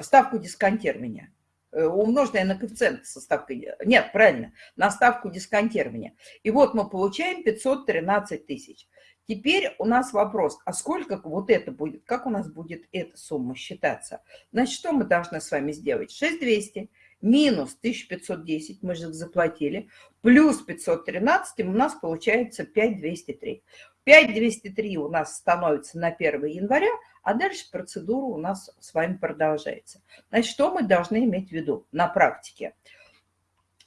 ставку дисконтирования. Э, умноженное на коэффициент со ставкой... Нет, правильно, на ставку дисконтирования. И вот мы получаем 513 тысяч. Теперь у нас вопрос, а сколько вот это будет, как у нас будет эта сумма считаться? Значит, что мы должны с вами сделать? 6200 минус 1510, мы же заплатили, плюс 513, у нас получается 5203. 5203 у нас становится на 1 января, а дальше процедура у нас с вами продолжается. Значит, что мы должны иметь в виду на практике?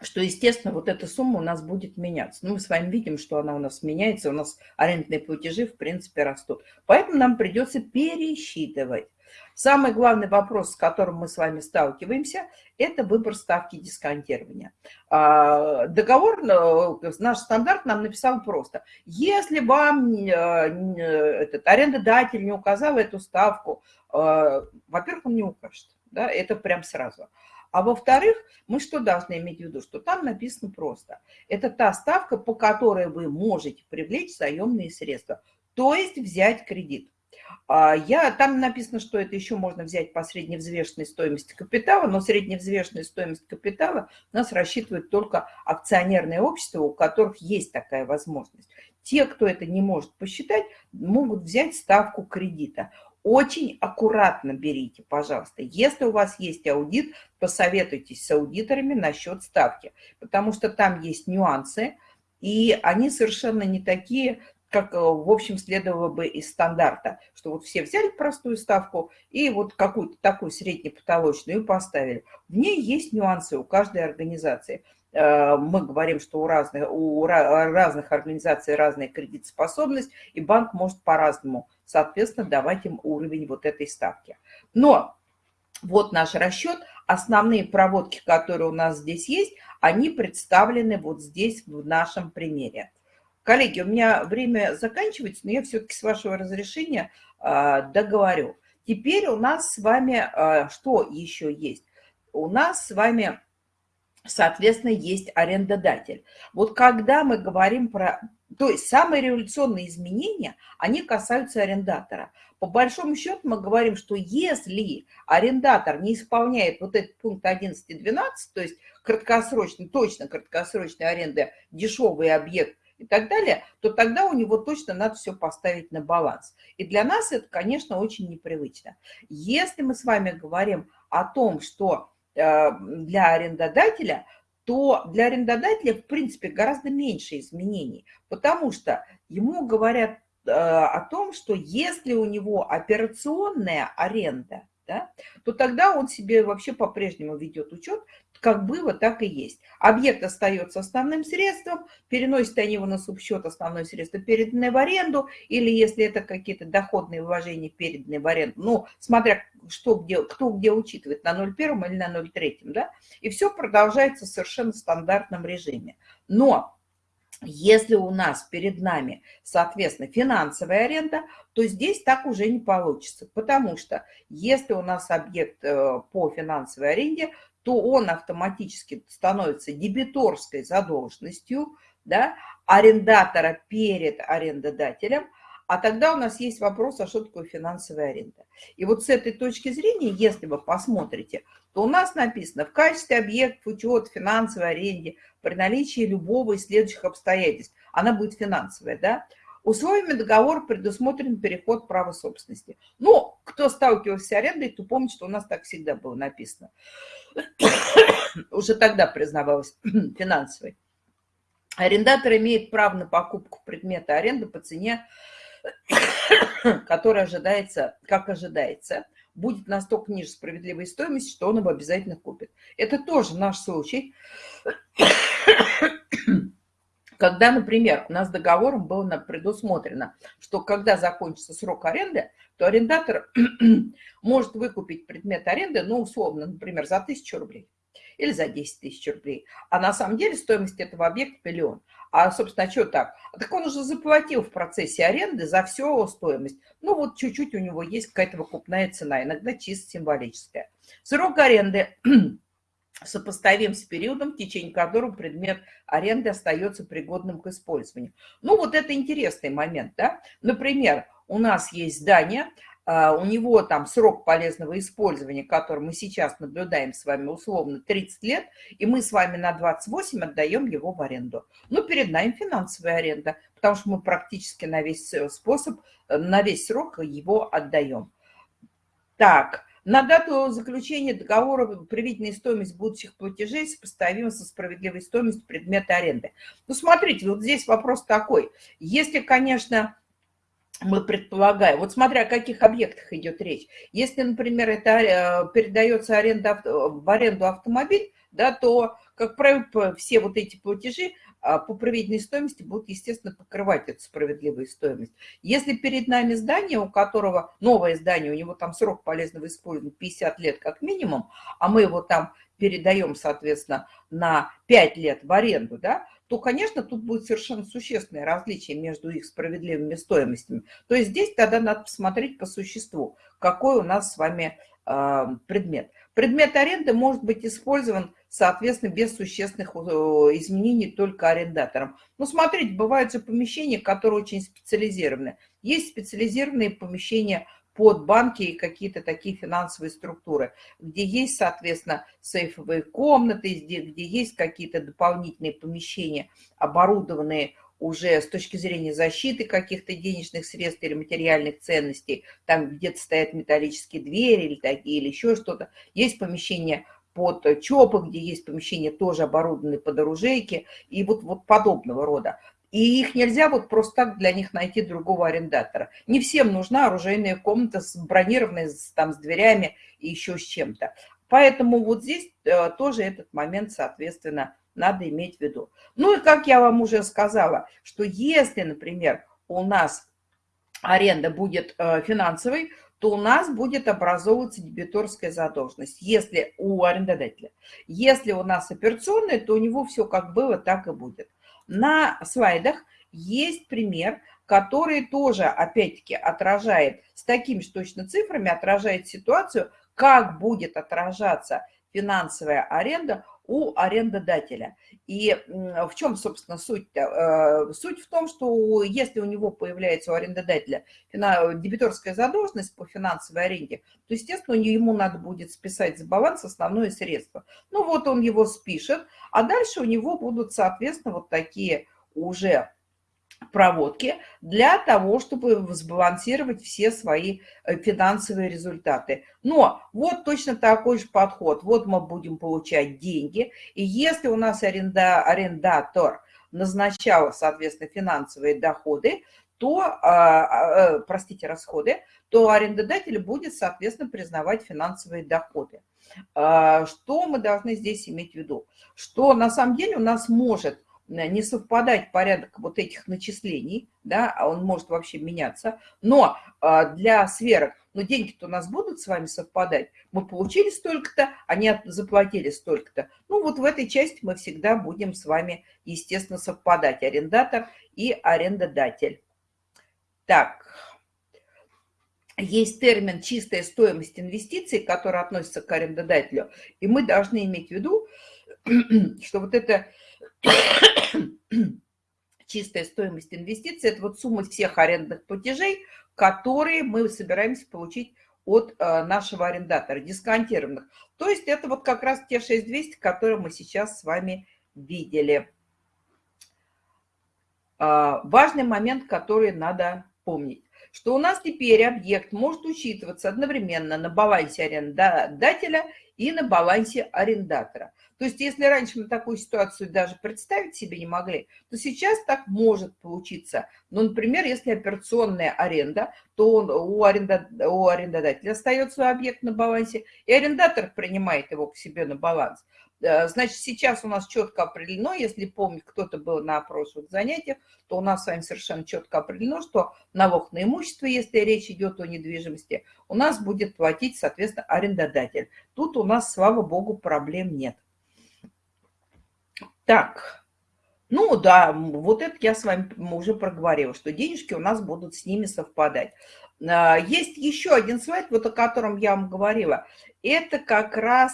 что, естественно, вот эта сумма у нас будет меняться. Ну, мы с вами видим, что она у нас меняется, у нас арендные платежи, в принципе, растут. Поэтому нам придется пересчитывать. Самый главный вопрос, с которым мы с вами сталкиваемся, это выбор ставки дисконтирования. А, договор, э, наш стандарт нам написал просто. Если вам э, этот арендодатель не указал эту ставку, э, во-первых, он не укажет. Да, это прям сразу. А во-вторых, мы что должны иметь в виду? Что там написано просто. Это та ставка, по которой вы можете привлечь заемные средства, то есть взять кредит. А, я, там написано, что это еще можно взять по средневзвешенной стоимости капитала, но средневзвешенная стоимость капитала у нас рассчитывает только акционерные общества, у которых есть такая возможность. Те, кто это не может посчитать, могут взять ставку кредита. Очень аккуратно берите, пожалуйста. Если у вас есть аудит, посоветуйтесь с аудиторами насчет ставки, потому что там есть нюансы, и они совершенно не такие, как, э, в общем, следовало бы из стандарта, что вот все взяли простую ставку и вот какую-то такую среднепотолочную поставили. В ней есть нюансы у каждой организации. Э, мы говорим, что у разных, у разных организаций разная кредитоспособность, и банк может по-разному, соответственно, давать им уровень вот этой ставки. Но вот наш расчет. Основные проводки, которые у нас здесь есть, они представлены вот здесь в нашем примере. Коллеги, у меня время заканчивается, но я все-таки с вашего разрешения а, договорю. Теперь у нас с вами а, что еще есть? У нас с вами, соответственно, есть арендодатель. Вот когда мы говорим про... То есть самые революционные изменения, они касаются арендатора. По большому счету мы говорим, что если арендатор не исполняет вот этот пункт 11 и 12, то есть краткосрочный, точно краткосрочной аренды, дешевый объект и так далее, то тогда у него точно надо все поставить на баланс. И для нас это, конечно, очень непривычно. Если мы с вами говорим о том, что э, для арендодателя, то для арендодателя, в принципе, гораздо меньше изменений, потому что ему говорят э, о том, что если у него операционная аренда, да, то тогда он себе вообще по-прежнему ведет учет, как было, так и есть. Объект остается основным средством, переносят они его на субсчет основное средство, переданное в аренду, или если это какие-то доходные вложения, переданные в аренду, ну, смотря что где, кто где учитывает, на 0,1 или на 0,3, да, и все продолжается в совершенно стандартном режиме. Но если у нас перед нами, соответственно, финансовая аренда, то здесь так уже не получится, потому что если у нас объект э, по финансовой аренде, то он автоматически становится дебиторской задолженностью да, арендатора перед арендодателем, а тогда у нас есть вопрос, а что такое финансовая аренда. И вот с этой точки зрения, если вы посмотрите, то у нас написано в качестве объектов учет финансовой аренде при наличии любого из следующих обстоятельств. Она будет финансовая, да? Условиями договора предусмотрен переход права собственности. Ну, кто сталкивался с арендой, то помнит, что у нас так всегда было написано. Уже тогда признавалось финансовой. Арендатор имеет право на покупку предмета аренды по цене, которая ожидается, как ожидается, будет настолько ниже справедливой стоимости, что он его обязательно купит. Это тоже наш случай когда, например, у нас договором было предусмотрено, что когда закончится срок аренды, то арендатор может выкупить предмет аренды, ну, условно, например, за 1000 рублей или за 10 тысяч рублей. А на самом деле стоимость этого объекта миллион. А, собственно, а что так? Так он уже заплатил в процессе аренды за всю стоимость. Ну, вот чуть-чуть у него есть какая-то выкупная цена, иногда чисто символическая. Срок аренды сопоставим с периодом, в течение которого предмет аренды остается пригодным к использованию. Ну, вот это интересный момент, да. Например, у нас есть здание, а, у него там срок полезного использования, который мы сейчас наблюдаем с вами условно 30 лет, и мы с вами на 28 отдаем его в аренду. Ну, перед нами финансовая аренда, потому что мы практически на весь способ, на весь срок его отдаем. Так, на дату заключения договора приведенная стоимость будущих платежей сопоставима со справедливой стоимостью предмета аренды. Ну, смотрите, вот здесь вопрос такой. Если, конечно, мы предполагаем, вот смотря о каких объектах идет речь. Если, например, это э, передается аренда, в аренду автомобиль, да, то, как правило, все вот эти платежи а, по проведенной стоимости будут, естественно, покрывать эту справедливую стоимость. Если перед нами здание, у которого новое здание, у него там срок полезного использования 50 лет как минимум, а мы его там передаем, соответственно, на 5 лет в аренду, да, то, конечно, тут будет совершенно существенное различие между их справедливыми стоимостями. То есть здесь тогда надо посмотреть по существу, какой у нас с вами э, предмет. Предмет аренды может быть использован соответственно, без существенных э, изменений только арендатором. Ну, смотрите, бывают же помещения, которые очень специализированы. Есть специализированные помещения под банки и какие-то такие финансовые структуры, где есть, соответственно, сейфовые комнаты, где, где есть какие-то дополнительные помещения, оборудованные уже с точки зрения защиты каких-то денежных средств или материальных ценностей, там где-то стоят металлические двери или такие, или еще что-то. Есть помещения под ЧОПы, где есть помещения тоже оборудованные под оружейки и вот, вот подобного рода. И их нельзя вот просто так для них найти другого арендатора. Не всем нужна оружейная комната с бронированной, там, с дверями и еще с чем-то. Поэтому вот здесь э, тоже этот момент, соответственно, надо иметь в виду. Ну и как я вам уже сказала, что если, например, у нас аренда будет э, финансовой, то у нас будет образовываться дебиторская задолженность, если у арендодателя. Если у нас операционная, то у него все как было, так и будет. На слайдах есть пример, который тоже, опять-таки, отражает, с такими же точно цифрами, отражает ситуацию, как будет отражаться финансовая аренда у арендодателя. И в чем, собственно, суть? -то? Э, суть в том, что если у него появляется у арендодателя дебиторская задолженность по финансовой аренде, то, естественно, ему надо будет списать за баланс основное средство. Ну вот он его спишет, а дальше у него будут, соответственно, вот такие уже проводки для того, чтобы сбалансировать все свои э, финансовые результаты. Но вот точно такой же подход. Вот мы будем получать деньги, и если у нас аренда, арендатор назначал, соответственно, финансовые доходы, то, а, а, э, простите, расходы, то арендодатель будет, соответственно, признавать финансовые доходы. А, что мы должны здесь иметь в виду? Что на самом деле у нас может не совпадать порядок вот этих начислений, да, а он может вообще меняться, но а, для сверок, ну, деньги-то у нас будут с вами совпадать, мы получили столько-то, они заплатили столько-то. Ну, вот в этой части мы всегда будем с вами, естественно, совпадать, арендатор и арендодатель. Так, есть термин «чистая стоимость инвестиций», который относится к арендодателю, и мы должны иметь в виду, что вот это чистая стоимость инвестиций – это вот сумма всех арендных платежей, которые мы собираемся получить от э, нашего арендатора, дисконтированных. То есть это вот как раз те 6200, которые мы сейчас с вами видели. А, важный момент, который надо помнить, что у нас теперь объект может учитываться одновременно на балансе арендодателя и на балансе арендатора. То есть если раньше мы такую ситуацию даже представить себе не могли, то сейчас так может получиться. Ну, например, если операционная аренда, то он, у, аренда, у арендодателя остается объект на балансе, и арендатор принимает его к себе на баланс. Э, значит, сейчас у нас четко определено, если помнить, кто-то был на прошлых занятиях, то у нас с вами совершенно четко определено, что налог на имущество, если речь идет о недвижимости, у нас будет платить, соответственно, арендодатель. Тут у нас, слава богу, проблем нет. Так, ну да, вот это я с вами уже проговорила, что денежки у нас будут с ними совпадать. А, есть еще один слайд, вот о котором я вам говорила. Это как раз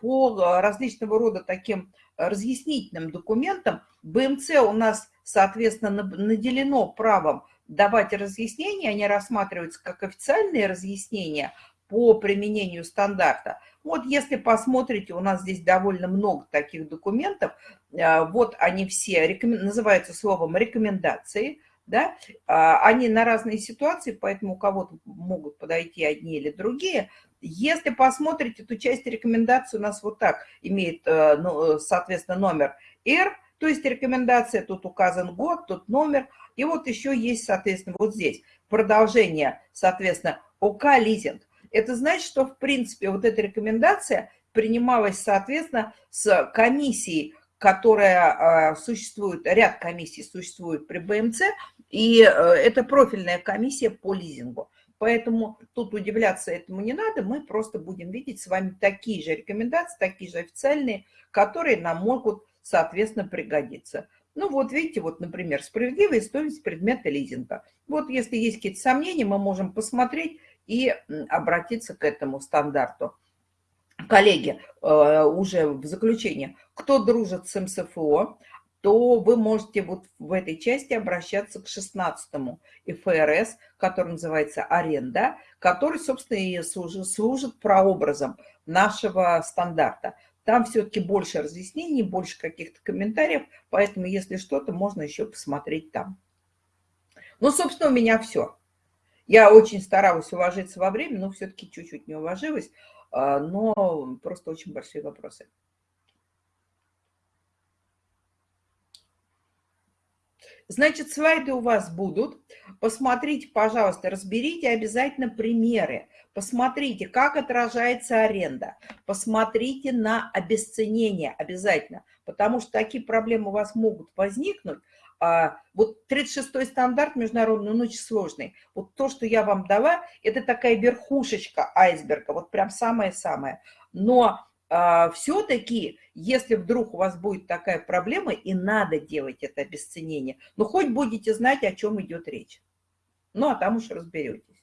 по различного рода таким разъяснительным документам. БМЦ у нас, соответственно, наделено правом давать разъяснения, они рассматриваются как официальные разъяснения по применению стандарта. Вот если посмотрите, у нас здесь довольно много таких документов. А, вот они все, называются словом рекомендации, да, а, они на разные ситуации, поэтому у кого-то могут подойти одни или другие. Если посмотрите, то часть рекомендаций у нас вот так имеет, э, ну, соответственно, номер R, то есть рекомендация, тут указан год, тут номер, и вот еще есть, соответственно, вот здесь продолжение, соответственно, ОК лизинг. Это значит, что, в принципе, вот эта рекомендация принималось, соответственно, с комиссией, которая существует, ряд комиссий существует при БМЦ, и это профильная комиссия по лизингу. Поэтому тут удивляться этому не надо, мы просто будем видеть с вами такие же рекомендации, такие же официальные, которые нам могут, соответственно, пригодиться. Ну вот видите, вот, например, справедливая стоимость предмета лизинга. Вот если есть какие-то сомнения, мы можем посмотреть и обратиться к этому стандарту. Коллеги, э, уже в заключение, кто дружит с МСФО, то вы можете вот в этой части обращаться к 16-му ФРС, который называется аренда, который, собственно, и служит, служит прообразом нашего стандарта. Там все-таки больше разъяснений, больше каких-то комментариев, поэтому, если что-то, можно еще посмотреть там. Ну, собственно, у меня все. Я очень старалась уложиться во время, но все-таки чуть-чуть не уложилась, а, но просто очень большие вопросы. Значит, слайды у вас будут. Посмотрите, пожалуйста, разберите обязательно примеры. Посмотрите, как отражается аренда. Посмотрите на обесценение обязательно, потому что такие проблемы у вас могут возникнуть. А, вот 36-й стандарт международный, он очень сложный. Вот то, что я вам дала, это такая верхушечка айсберга, вот прям самое-самое. Но а, все-таки, если вдруг у вас будет такая проблема, и надо делать это обесценение, ну хоть будете знать, о чем идет речь. Ну, а там уж разберетесь.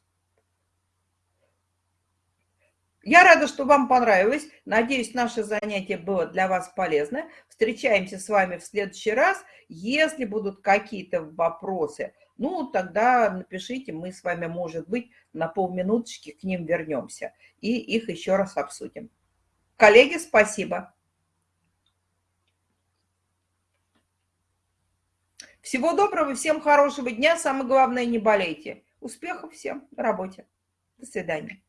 Я рада, что вам понравилось. Надеюсь, наше занятие было для вас полезно. Встречаемся с вами в следующий раз. Если будут какие-то вопросы, ну, тогда напишите, мы с вами, может быть, на полминуточки к ним вернемся и их еще раз обсудим. Коллеги, спасибо. Всего доброго, всем хорошего дня. Самое главное, не болейте. Успехов всем на работе. До свидания.